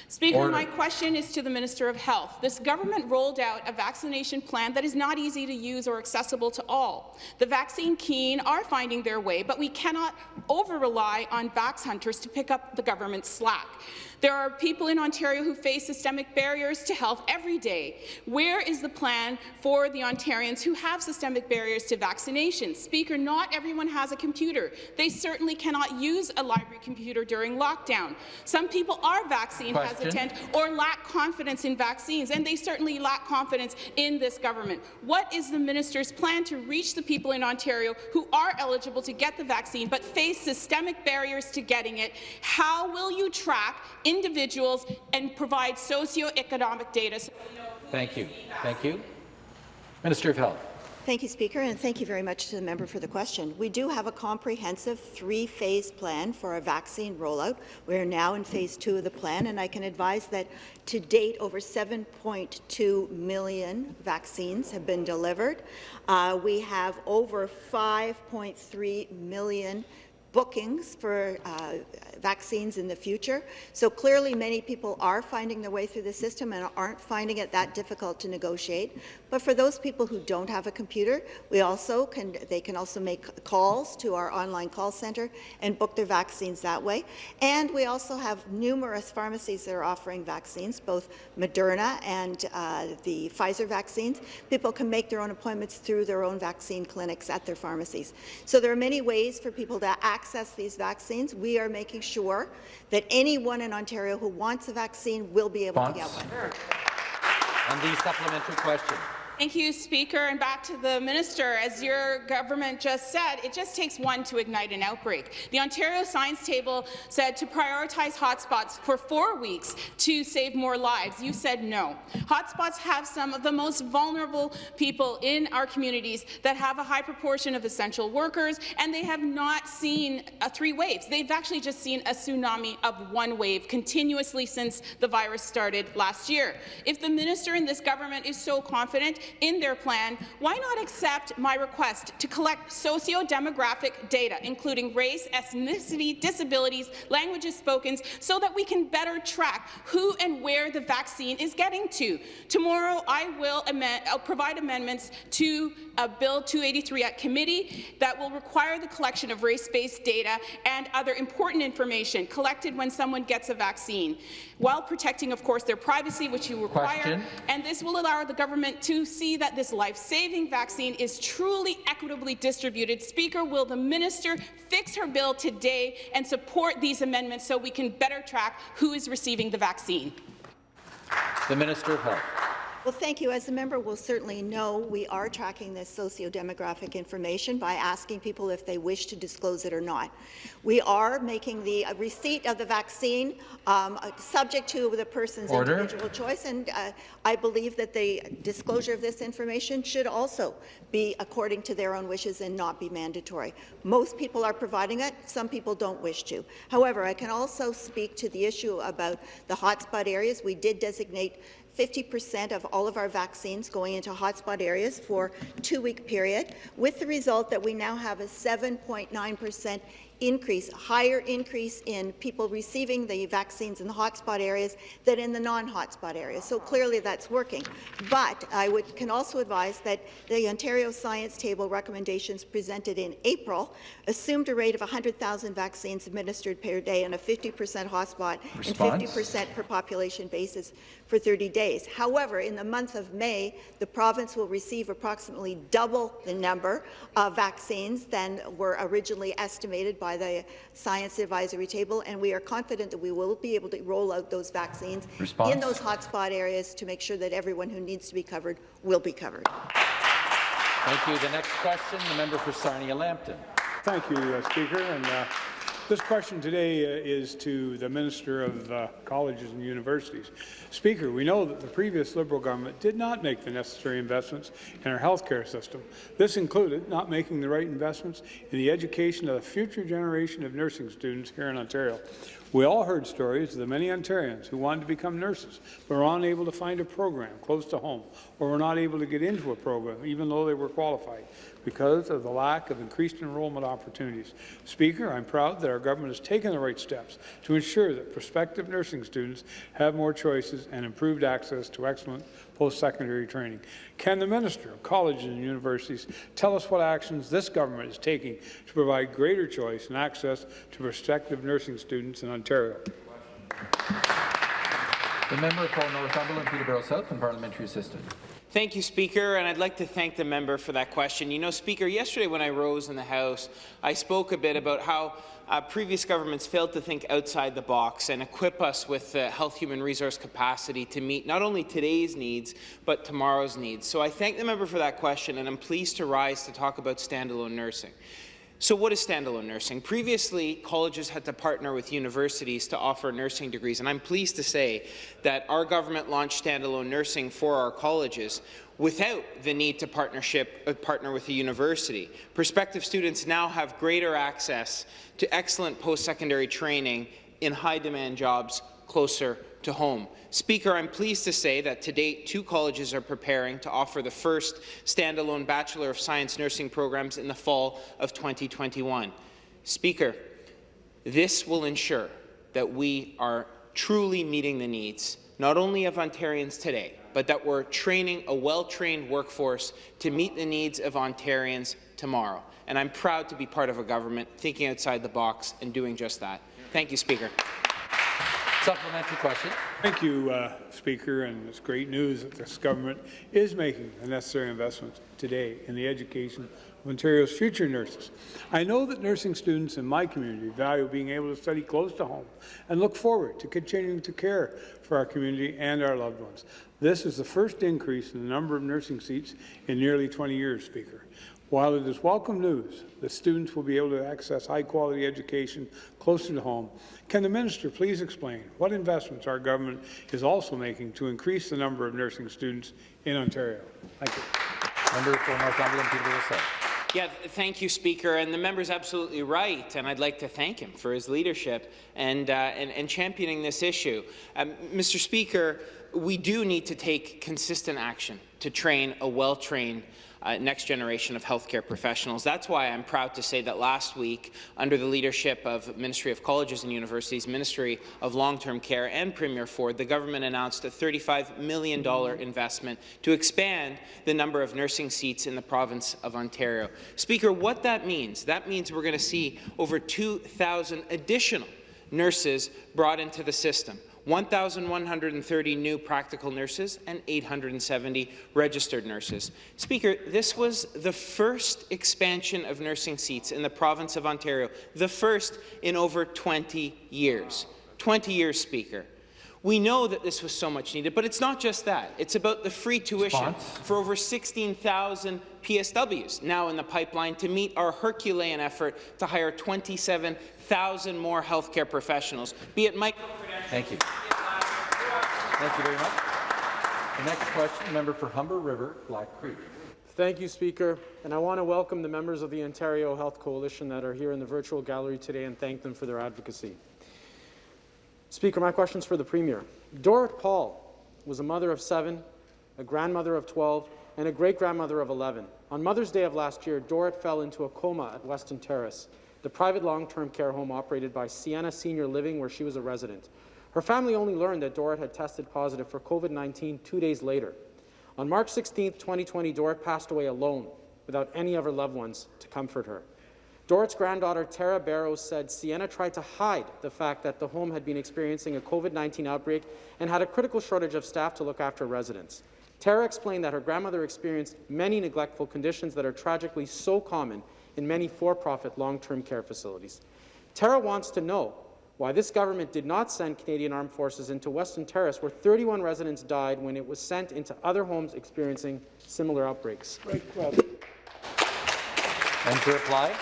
Speaker, Order. my question is to the Minister of Health. This government rolled out a vaccination plan that is not easy to use or accessible to all. The vaccine keen are finding their way, but we cannot over-rely on vax hunters to pick up the government's slack. There are people in Ontario who face systemic barriers to health every day. Where is the plan for the Ontarians who have systemic barriers to vaccination? Speaker, not everyone has a computer. They certainly cannot use a library computer during lockdown. Some people are vaccine Question. hesitant or lack confidence in vaccines, and they certainly lack confidence in this government. What is the minister's plan to reach the people in Ontario who are eligible to get the vaccine but face systemic barriers to getting it? How will you track individuals and provide socioeconomic data? So we know Thank you. Thank you. Minister of Health. Thank you, Speaker, and thank you very much to the member for the question. We do have a comprehensive three-phase plan for our vaccine rollout. We are now in phase two of the plan, and I can advise that to date, over 7.2 million vaccines have been delivered. Uh, we have over 5.3 million bookings for uh, vaccines in the future. So clearly many people are finding their way through the system and aren't finding it that difficult to negotiate. But for those people who don't have a computer, we also can they can also make calls to our online call center and book their vaccines that way. And we also have numerous pharmacies that are offering vaccines, both Moderna and uh, the Pfizer vaccines. People can make their own appointments through their own vaccine clinics at their pharmacies. So there are many ways for people to access these vaccines. We are making sure that anyone in Ontario who wants a vaccine will be able to get one. And the supplementary question. Thank you, Speaker. And back to the minister. As your government just said, it just takes one to ignite an outbreak. The Ontario Science Table said to prioritize hotspots for four weeks to save more lives. You said no. Hotspots have some of the most vulnerable people in our communities that have a high proportion of essential workers, and they have not seen three waves. They've actually just seen a tsunami of one wave continuously since the virus started last year. If the minister in this government is so confident in their plan, why not accept my request to collect socio-demographic data, including race, ethnicity, disabilities, languages spoken, so that we can better track who and where the vaccine is getting to? Tomorrow, I will amend, provide amendments to uh, Bill 283 at committee that will require the collection of race-based data and other important information collected when someone gets a vaccine, while protecting, of course, their privacy, which you require. Question. And this will allow the government to see that this life-saving vaccine is truly equitably distributed. Speaker, will the minister fix her bill today and support these amendments so we can better track who is receiving the vaccine? The Minister of Health. Well, thank you. As the member will certainly know, we are tracking this socio-demographic information by asking people if they wish to disclose it or not. We are making the uh, receipt of the vaccine um, uh, subject to the person's Order. individual choice, and uh, I believe that the disclosure of this information should also be according to their own wishes and not be mandatory. Most people are providing it, some people don't wish to. However, I can also speak to the issue about the hotspot areas. We did designate 50% of all of our vaccines going into hotspot areas for two-week period, with the result that we now have a 7.9% increase, higher increase in people receiving the vaccines in the hotspot areas than in the non-hotspot areas. So clearly that's working. But I would, can also advise that the Ontario Science Table recommendations presented in April assumed a rate of 100,000 vaccines administered per day on a 50% hotspot Response? and 50% per population basis for 30 days. However, in the month of May, the province will receive approximately double the number of vaccines than were originally estimated by the Science Advisory Table, and we are confident that we will be able to roll out those vaccines Response? in those hotspot areas to make sure that everyone who needs to be covered will be covered. Thank you. The next question, the member for Sarnia-Lambton. Thank you, uh, Speaker. And uh, this question today uh, is to the Minister of uh, Colleges and Universities. Speaker, we know that the previous Liberal government did not make the necessary investments in our healthcare system. This included not making the right investments in the education of the future generation of nursing students here in Ontario. We all heard stories of the many Ontarians who wanted to become nurses, but were unable to find a program close to home, or were not able to get into a program, even though they were qualified, because of the lack of increased enrollment opportunities. Speaker, I'm proud that our government has taken the right steps to ensure that prospective nursing students have more choices and improved access to excellent post-secondary training. Can the Minister of Colleges and Universities tell us what actions this government is taking to provide greater choice and access to prospective nursing students in Ontario? The member for Northumberland, Peterborough South, and parliamentary assistant. Thank you, Speaker, and I'd like to thank the member for that question. You know, Speaker, yesterday when I rose in the House, I spoke a bit about how uh, previous governments failed to think outside the box and equip us with the health human resource capacity to meet not only today's needs, but tomorrow's needs. So I thank the member for that question, and I'm pleased to rise to talk about standalone nursing. So what is standalone nursing? Previously, colleges had to partner with universities to offer nursing degrees, and I'm pleased to say that our government launched standalone nursing for our colleges without the need to partnership, uh, partner with a university. Prospective students now have greater access to excellent post-secondary training in high-demand jobs closer to home. Speaker, I'm pleased to say that to date, two colleges are preparing to offer the first standalone Bachelor of Science nursing programs in the fall of 2021. Speaker, this will ensure that we are truly meeting the needs, not only of Ontarians today, but that we're training a well-trained workforce to meet the needs of Ontarians tomorrow. And I'm proud to be part of a government thinking outside the box and doing just that. Thank you, Speaker. Supplementary question. Thank you, uh, Speaker, and it's great news that this government is making the necessary investments today in the education of Ontario's future nurses. I know that nursing students in my community value being able to study close to home and look forward to continuing to care for our community and our loved ones. This is the first increase in the number of nursing seats in nearly 20 years, Speaker. While it is welcome news that students will be able to access high-quality education closer to home, can the minister please explain what investments our government is also making to increase the number of nursing students in Ontario? Thank you. Member for Northumberland, Peterborough South. Yeah, thank you, Speaker. And the member's absolutely right, and I'd like to thank him for his leadership and, uh, and, and, championing this issue. Um, Mr. Speaker, we do need to take consistent action to train a well-trained uh, next generation of healthcare professionals. That's why I'm proud to say that last week, under the leadership of Ministry of Colleges and Universities, Ministry of Long-Term Care and Premier Ford, the government announced a $35 million investment to expand the number of nursing seats in the province of Ontario. Speaker, what that means, that means we're going to see over 2,000 additional nurses brought into the system. 1,130 new practical nurses and 870 registered nurses. Speaker, this was the first expansion of nursing seats in the province of Ontario, the first in over 20 years. 20 years, Speaker. We know that this was so much needed, but it's not just that. It's about the free tuition Response. for over 16,000 PSWs now in the pipeline to meet our Herculean effort to hire 27,000 more healthcare professionals, be it micro Thank you. Thank you very much. The next question, member for Humber River, Black Creek. Thank you, Speaker. And I want to welcome the members of the Ontario Health Coalition that are here in the virtual gallery today and thank them for their advocacy. Speaker, my question is for the Premier. Dorit Paul was a mother of seven, a grandmother of 12, and a great-grandmother of 11. On Mother's Day of last year, Dorit fell into a coma at Weston Terrace, the private long-term care home operated by Sienna Senior Living, where she was a resident. Her family only learned that Dorrit had tested positive for COVID-19 two days later. On March 16, 2020, Dorrit passed away alone, without any of her loved ones to comfort her. Dorrit's granddaughter, Tara Barrows, said Sienna tried to hide the fact that the home had been experiencing a COVID-19 outbreak and had a critical shortage of staff to look after residents. Tara explained that her grandmother experienced many neglectful conditions that are tragically so common in many for-profit long-term care facilities. Tara wants to know why this government did not send Canadian Armed Forces into Weston Terrace, where 31 residents died when it was sent into other homes experiencing similar outbreaks. Right, and to reply,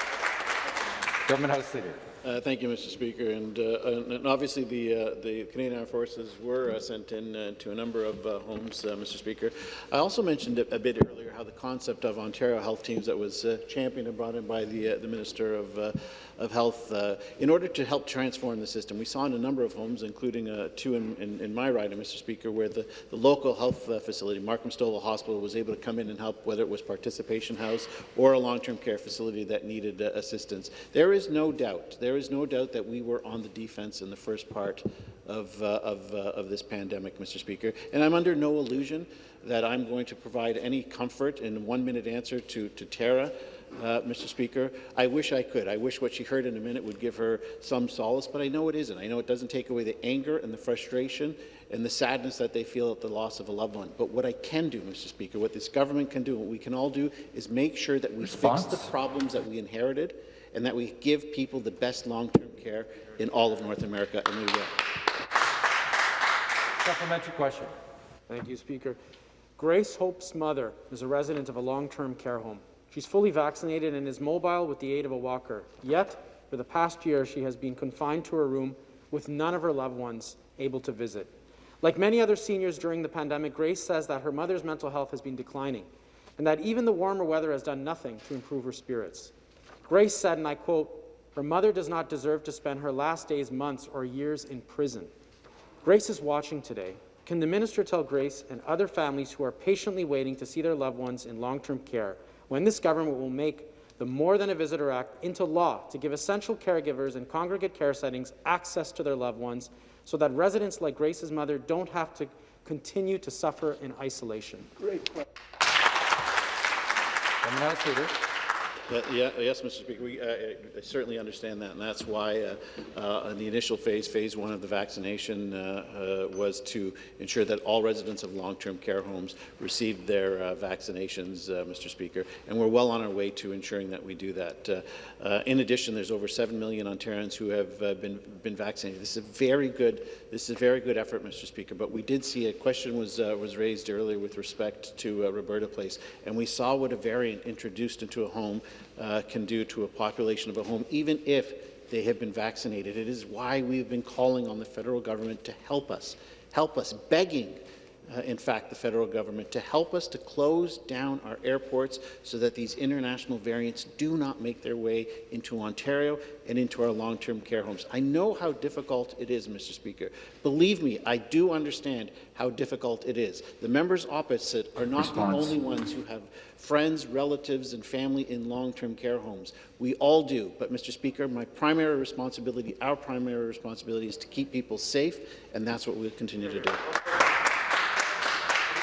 Government House Leader. Uh, thank you, Mr. Speaker. And, uh, and obviously, the uh, the Canadian Armed Forces were uh, sent in uh, to a number of uh, homes, Mr. Speaker. I also mentioned a, a, bit earlier how the concept of Ontario Health Teams that was championed and brought in by the the Minister of of Health in order to help transform the system. We saw in a number of homes, including two in, in, in, my riding, Mr. Speaker, where the, the local health facility, Markham Stouffville Hospital, was able to come in and help, whether it was participation house or a long-term care facility that needed assistance. There is no doubt. There is no doubt that we were on the defense in the first part of, uh, of, uh, of this pandemic, Mr. Speaker. And I'm under no illusion that I'm going to provide any comfort in one-minute answer to, to Tara uh, Mr. Speaker. I wish I could. I wish what she heard in a minute would give her some solace, but I know it isn't. I know it doesn't take away the anger and the frustration and the sadness that they feel at the loss of a loved one. But what I can do, Mr. Speaker, what this government can do, what we can all do, is make sure that we Response? fix the problems that we inherited and that we give people the best long-term care in all of North America, and we will. Supplementary question. Thank you, Speaker. Grace Hope's mother is a resident of a long-term care home. She's fully vaccinated and is mobile with the aid of a walker. Yet, for the past year, she has been confined to her room with none of her loved ones able to visit. Like many other seniors during the pandemic, Grace says that her mother's mental health has been declining and that even the warmer weather has done nothing to improve her spirits. Grace said, and I quote, her mother does not deserve to spend her last days, months, or years in prison. Grace is watching today. Can the minister tell Grace and other families who are patiently waiting to see their loved ones in long-term care when this government will make the More Than a Visitor Act into law to give essential caregivers in congregate care settings access to their loved ones so that residents like Grace's mother don't have to continue to suffer in isolation? Great Government House Leader. Uh, yeah, yes, Mr. Speaker, we, uh, I certainly understand that, and that's why uh, uh, in the initial phase, phase one of the vaccination, uh, was to ensure that all residents of long-term care homes received their vaccinations, Mr. Speaker, and we're well on our way to ensuring that we do that. In addition, there's over 7 million Ontarians who have been been vaccinated. This is a very good, this is a very good effort, Mr. Speaker. But we did see a question was was raised earlier with respect to Roberta Place, and we saw what a variant introduced into a home uh, can do to a population of a home, even if they have been vaccinated. It is why we've been calling on the federal government to help us, help us, begging uh, in fact, the federal government to help us to close down our airports so that these international variants do not make their way into Ontario and into our long-term care homes. I know how difficult it is, Mr. Speaker. Believe me, I do understand how difficult it is. The members opposite are not Response. the only ones who have friends, relatives, and family in long-term care homes. We all do. But, Mr. Speaker, my primary responsibility, our primary responsibility is to keep people safe, and that's what we'll continue to do.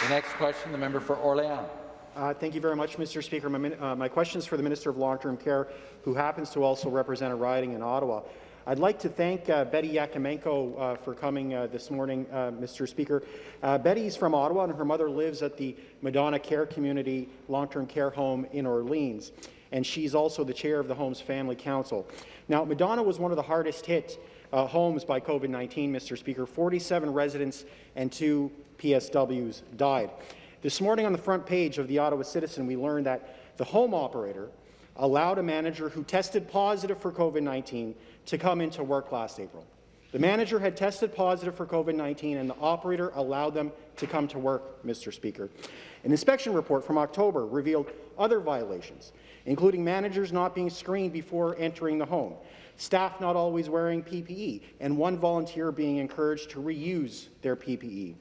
The next question, the member for Orléans. Uh, thank you very much, Mr. Speaker. My, uh, my question is for the Minister of Long-Term Care, who happens to also represent a riding in Ottawa. I'd like to thank uh, Betty Yakimenko uh, for coming uh, this morning, uh, Mr. Speaker. Uh, Betty's from Ottawa, and her mother lives at the Madonna Care Community Long-Term Care Home in Orleans, and she's also the chair of the home's Family Council. Now, Madonna was one of the hardest hit uh, homes by COVID-19, Mr. Speaker. 47 residents and two PSWs died. This morning on the front page of the Ottawa Citizen, we learned that the home operator allowed a manager who tested positive for COVID-19 to come into work last April. The manager had tested positive for COVID-19 and the operator allowed them to come to work, Mr. Speaker. An inspection report from October revealed other violations, including managers not being screened before entering the home, staff not always wearing PPE, and one volunteer being encouraged to reuse their PPE.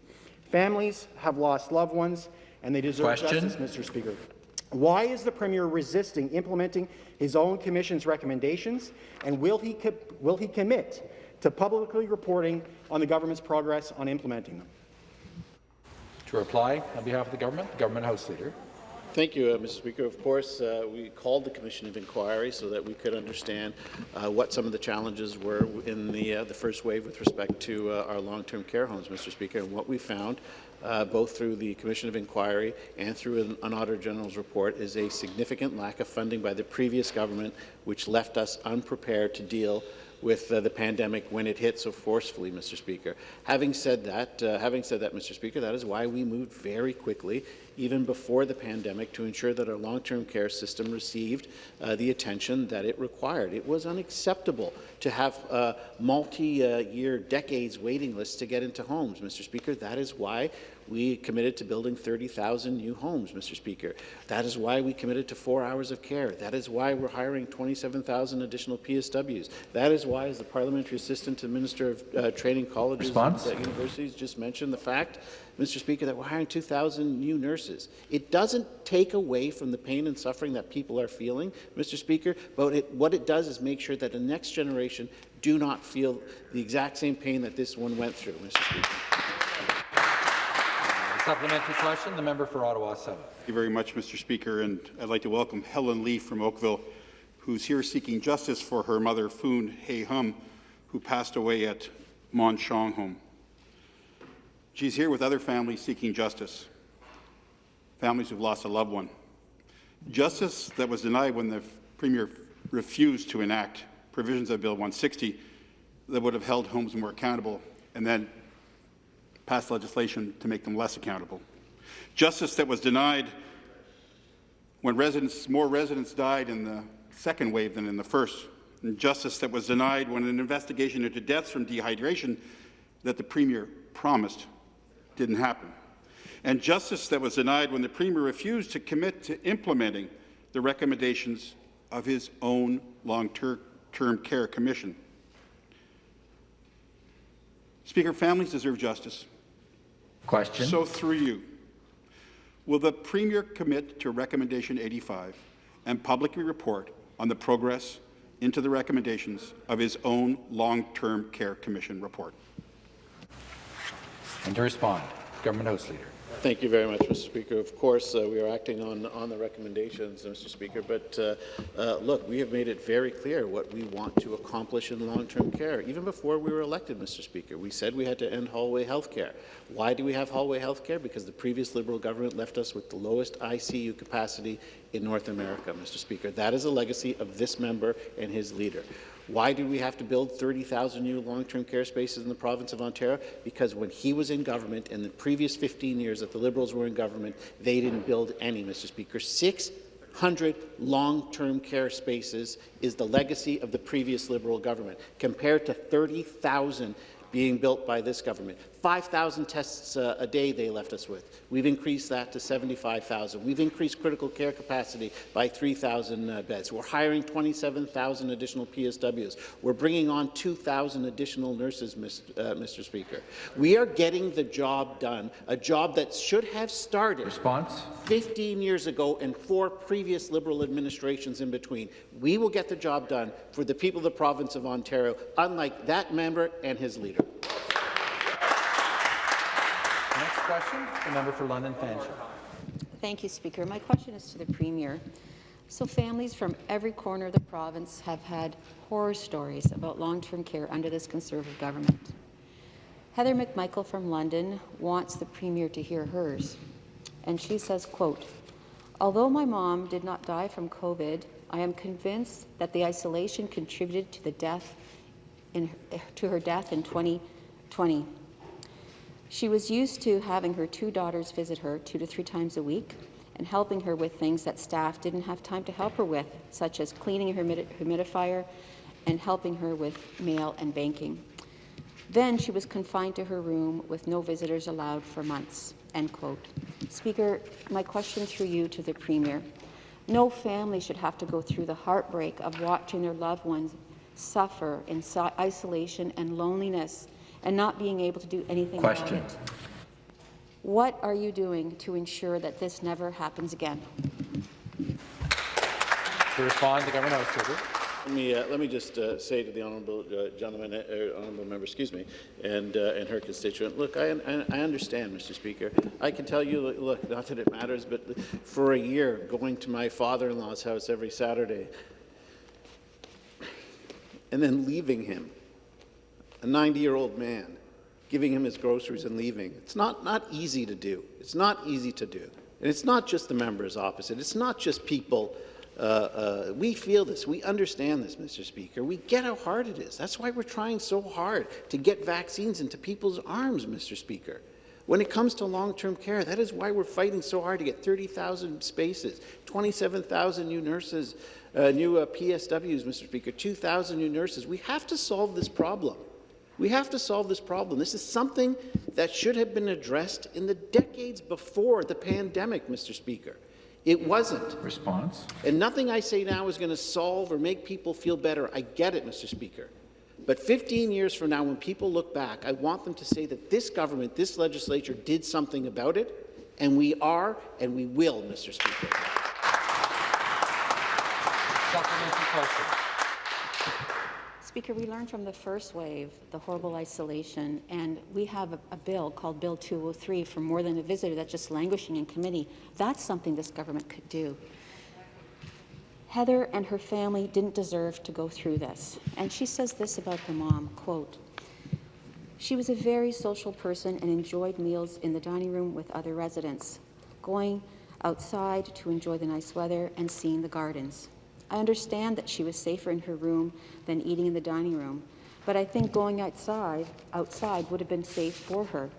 Families have lost loved ones, and they deserve Question. justice, Mr. Speaker. Why is the Premier resisting implementing his own Commission's recommendations, and will he, will he commit to publicly reporting on the government's progress on implementing them? To reply on behalf of the government, the Government House Leader. Thank you, uh, Mr. Speaker. Of course, uh, we called the Commission of Inquiry so that we could understand uh, what some of the challenges were in the, uh, the first wave with respect to uh, our long-term care homes, Mr. Speaker. And what we found, uh, both through the Commission of Inquiry and through an, an Auditor General's report, is a significant lack of funding by the previous government, which left us unprepared to deal with uh, the pandemic when it hit so forcefully, Mr. Speaker. Having said that, uh, having said that, Mr. Speaker, that is why we moved very quickly, even before the pandemic, to ensure that our long-term care system received uh, the attention that it required. It was unacceptable to have uh, multi-year, decades waiting lists to get into homes, Mr. Speaker. That is why we committed to building 30,000 new homes, Mr. Speaker. That is why we committed to four hours of care. That is why we're hiring 27,000 additional PSWs. That is why, as the Parliamentary Assistant to the Minister of uh, Training Colleges Response? and Universities just mentioned the fact, Mr. Speaker, that we're hiring 2,000 new nurses. It doesn't take away from the pain and suffering that people are feeling, Mr. Speaker, but it, what it does is make sure that the next generation do not feel the exact same pain that this one went through, Mr. Speaker. Supplementary question, the member for Ottawa South. Thank you very much, Mr. Speaker, and I'd like to welcome Helen Lee from Oakville, who's here seeking justice for her mother, Foon Hay Hum, who passed away at Mon Sheong Home. She's here with other families seeking justice, families who've lost a loved one. Justice that was denied when the Premier refused to enact provisions of Bill 160 that would have held homes more accountable and then passed legislation to make them less accountable. Justice that was denied when residents, more residents died in the second wave than in the first. And justice that was denied when an investigation into deaths from dehydration that the Premier promised didn't happen. And justice that was denied when the Premier refused to commit to implementing the recommendations of his own long-term care commission. Speaker, families deserve justice. Question. So through you, will the Premier commit to Recommendation 85 and publicly report on the progress into the recommendations of his own Long-Term Care Commission report? And to respond, Government House Leader. Thank you very much, Mr. Speaker. Of course, uh, we are acting on, on the recommendations, Mr. Speaker, but uh, uh, look, we have made it very clear what we want to accomplish in long-term care. Even before we were elected, Mr. Speaker, we said we had to end hallway health care. Why do we have hallway health care? Because the previous Liberal government left us with the lowest ICU capacity in North America, Mr. Speaker. That is a legacy of this member and his leader. Why do we have to build 30,000 new long-term care spaces in the province of Ontario? Because when he was in government, in the previous 15 years that the Liberals were in government, they didn't build any, Mr. Speaker. 600 long-term care spaces is the legacy of the previous Liberal government, compared to 30,000 being built by this government. 5,000 tests uh, a day they left us with. We've increased that to 75,000. We've increased critical care capacity by 3,000 uh, beds. We're hiring 27,000 additional PSWs. We're bringing on 2,000 additional nurses, Mr. Uh, Mr. Speaker. We are getting the job done, a job that should have started Response? 15 years ago and four previous Liberal administrations in between. We will get the job done for the people of the province of Ontario, unlike that member and his leader. Question, the member for London Fanshawe. Thank you, Speaker. My question is to the Premier. So families from every corner of the province have had horror stories about long-term care under this Conservative government. Heather McMichael from London wants the Premier to hear hers. And she says, quote, Although my mom did not die from COVID, I am convinced that the isolation contributed to the death in, to her death in 2020. She was used to having her two daughters visit her two to three times a week and helping her with things that staff didn't have time to help her with, such as cleaning her humidifier and helping her with mail and banking. Then she was confined to her room with no visitors allowed for months. End quote. Speaker, my question through you to the Premier. No family should have to go through the heartbreak of watching their loved ones suffer in isolation and loneliness and not being able to do anything Question. about it. What are you doing to ensure that this never happens again? To respond, the Government House Leader. Let me, uh, let me just uh, say to the honourable uh, gentleman, uh, honourable member, excuse me, and uh, and her constituent. Look, I, I, I understand, Mr. Speaker. I can tell you, look, not that it matters, but for a year, going to my father-in-law's house every Saturday, and then leaving him, a 90-year-old man, giving him his groceries and leaving. It's not not easy to do. It's not easy to do, and it's not just the members opposite. It's not just people. Uh, uh, we feel this. We understand this, Mr. Speaker. We get how hard it is. That's why we're trying so hard to get vaccines into people's arms, Mr. Speaker. When it comes to long-term care, that is why we're fighting so hard to get 30,000 spaces, 27,000 new nurses, uh, new uh, PSWs, Mr. Speaker, 2,000 new nurses. We have to solve this problem. We have to solve this problem. This is something that should have been addressed in the decades before the pandemic, Mr. Speaker. It wasn't. Response. And nothing I say now is going to solve or make people feel better. I get it, Mr. Speaker. But 15 years from now, when people look back, I want them to say that this government, this legislature did something about it, and we are and we will, Mr. Speaker. Supplementary question. Speaker, we learned from the first wave the horrible isolation, and we have a, a bill called Bill 203 for more than a visitor that's just languishing in committee. That's something this government could do. Heather and her family didn't deserve to go through this. And she says this about the mom, quote, she was a very social person and enjoyed meals in the dining room with other residents, going outside to enjoy the nice weather and seeing the gardens. I understand that she was safer in her room than eating in the dining room, but I think going outside outside would have been safe for her.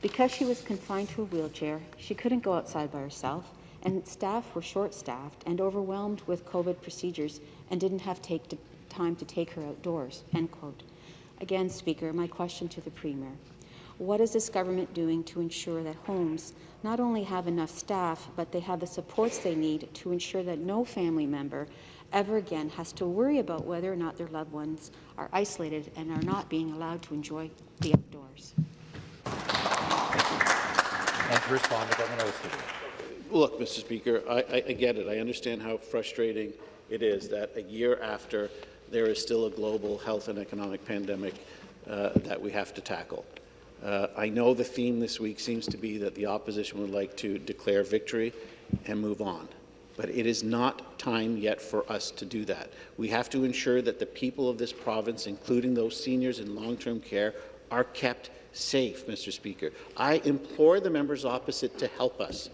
Because she was confined to a wheelchair, she couldn't go outside by herself, and staff were short-staffed and overwhelmed with COVID procedures and didn't have take to, time to take her outdoors, end quote. Again, Speaker, my question to the Premier. What is this government doing to ensure that homes not only have enough staff, but they have the supports they need to ensure that no family member ever again has to worry about whether or not their loved ones are isolated and are not being allowed to enjoy the outdoors? And to respond, the government House Look, Mr. Speaker, I, I, I get it. I understand how frustrating it is that a year after there is still a global health and economic pandemic uh, that we have to tackle. Uh, I know the theme this week seems to be that the opposition would like to declare victory and move on. But it is not time yet for us to do that. We have to ensure that the people of this province, including those seniors in long-term care, are kept safe, Mr. Speaker. I implore the members opposite to help us.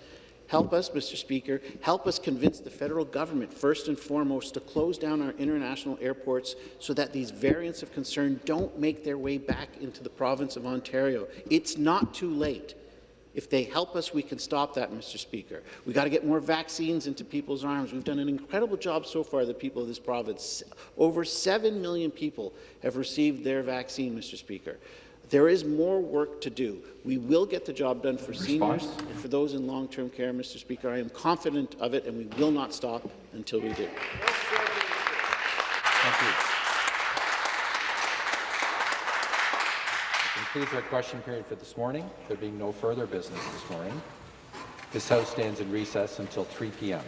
Help us, Mr. Speaker, help us convince the federal government, first and foremost, to close down our international airports so that these variants of concern don't make their way back into the province of Ontario. It's not too late. If they help us, we can stop that, Mr. Speaker. We've got to get more vaccines into people's arms. We've done an incredible job so far, the people of this province. Over 7 million people have received their vaccine, Mr. Speaker. There is more work to do. We will get the job done for seniors and for those in long-term care, Mr. Speaker. I am confident of it, and we will not stop until we do. Thank you. That concludes our question period for this morning. There being no further business this morning, this House stands in recess until 3 p.m.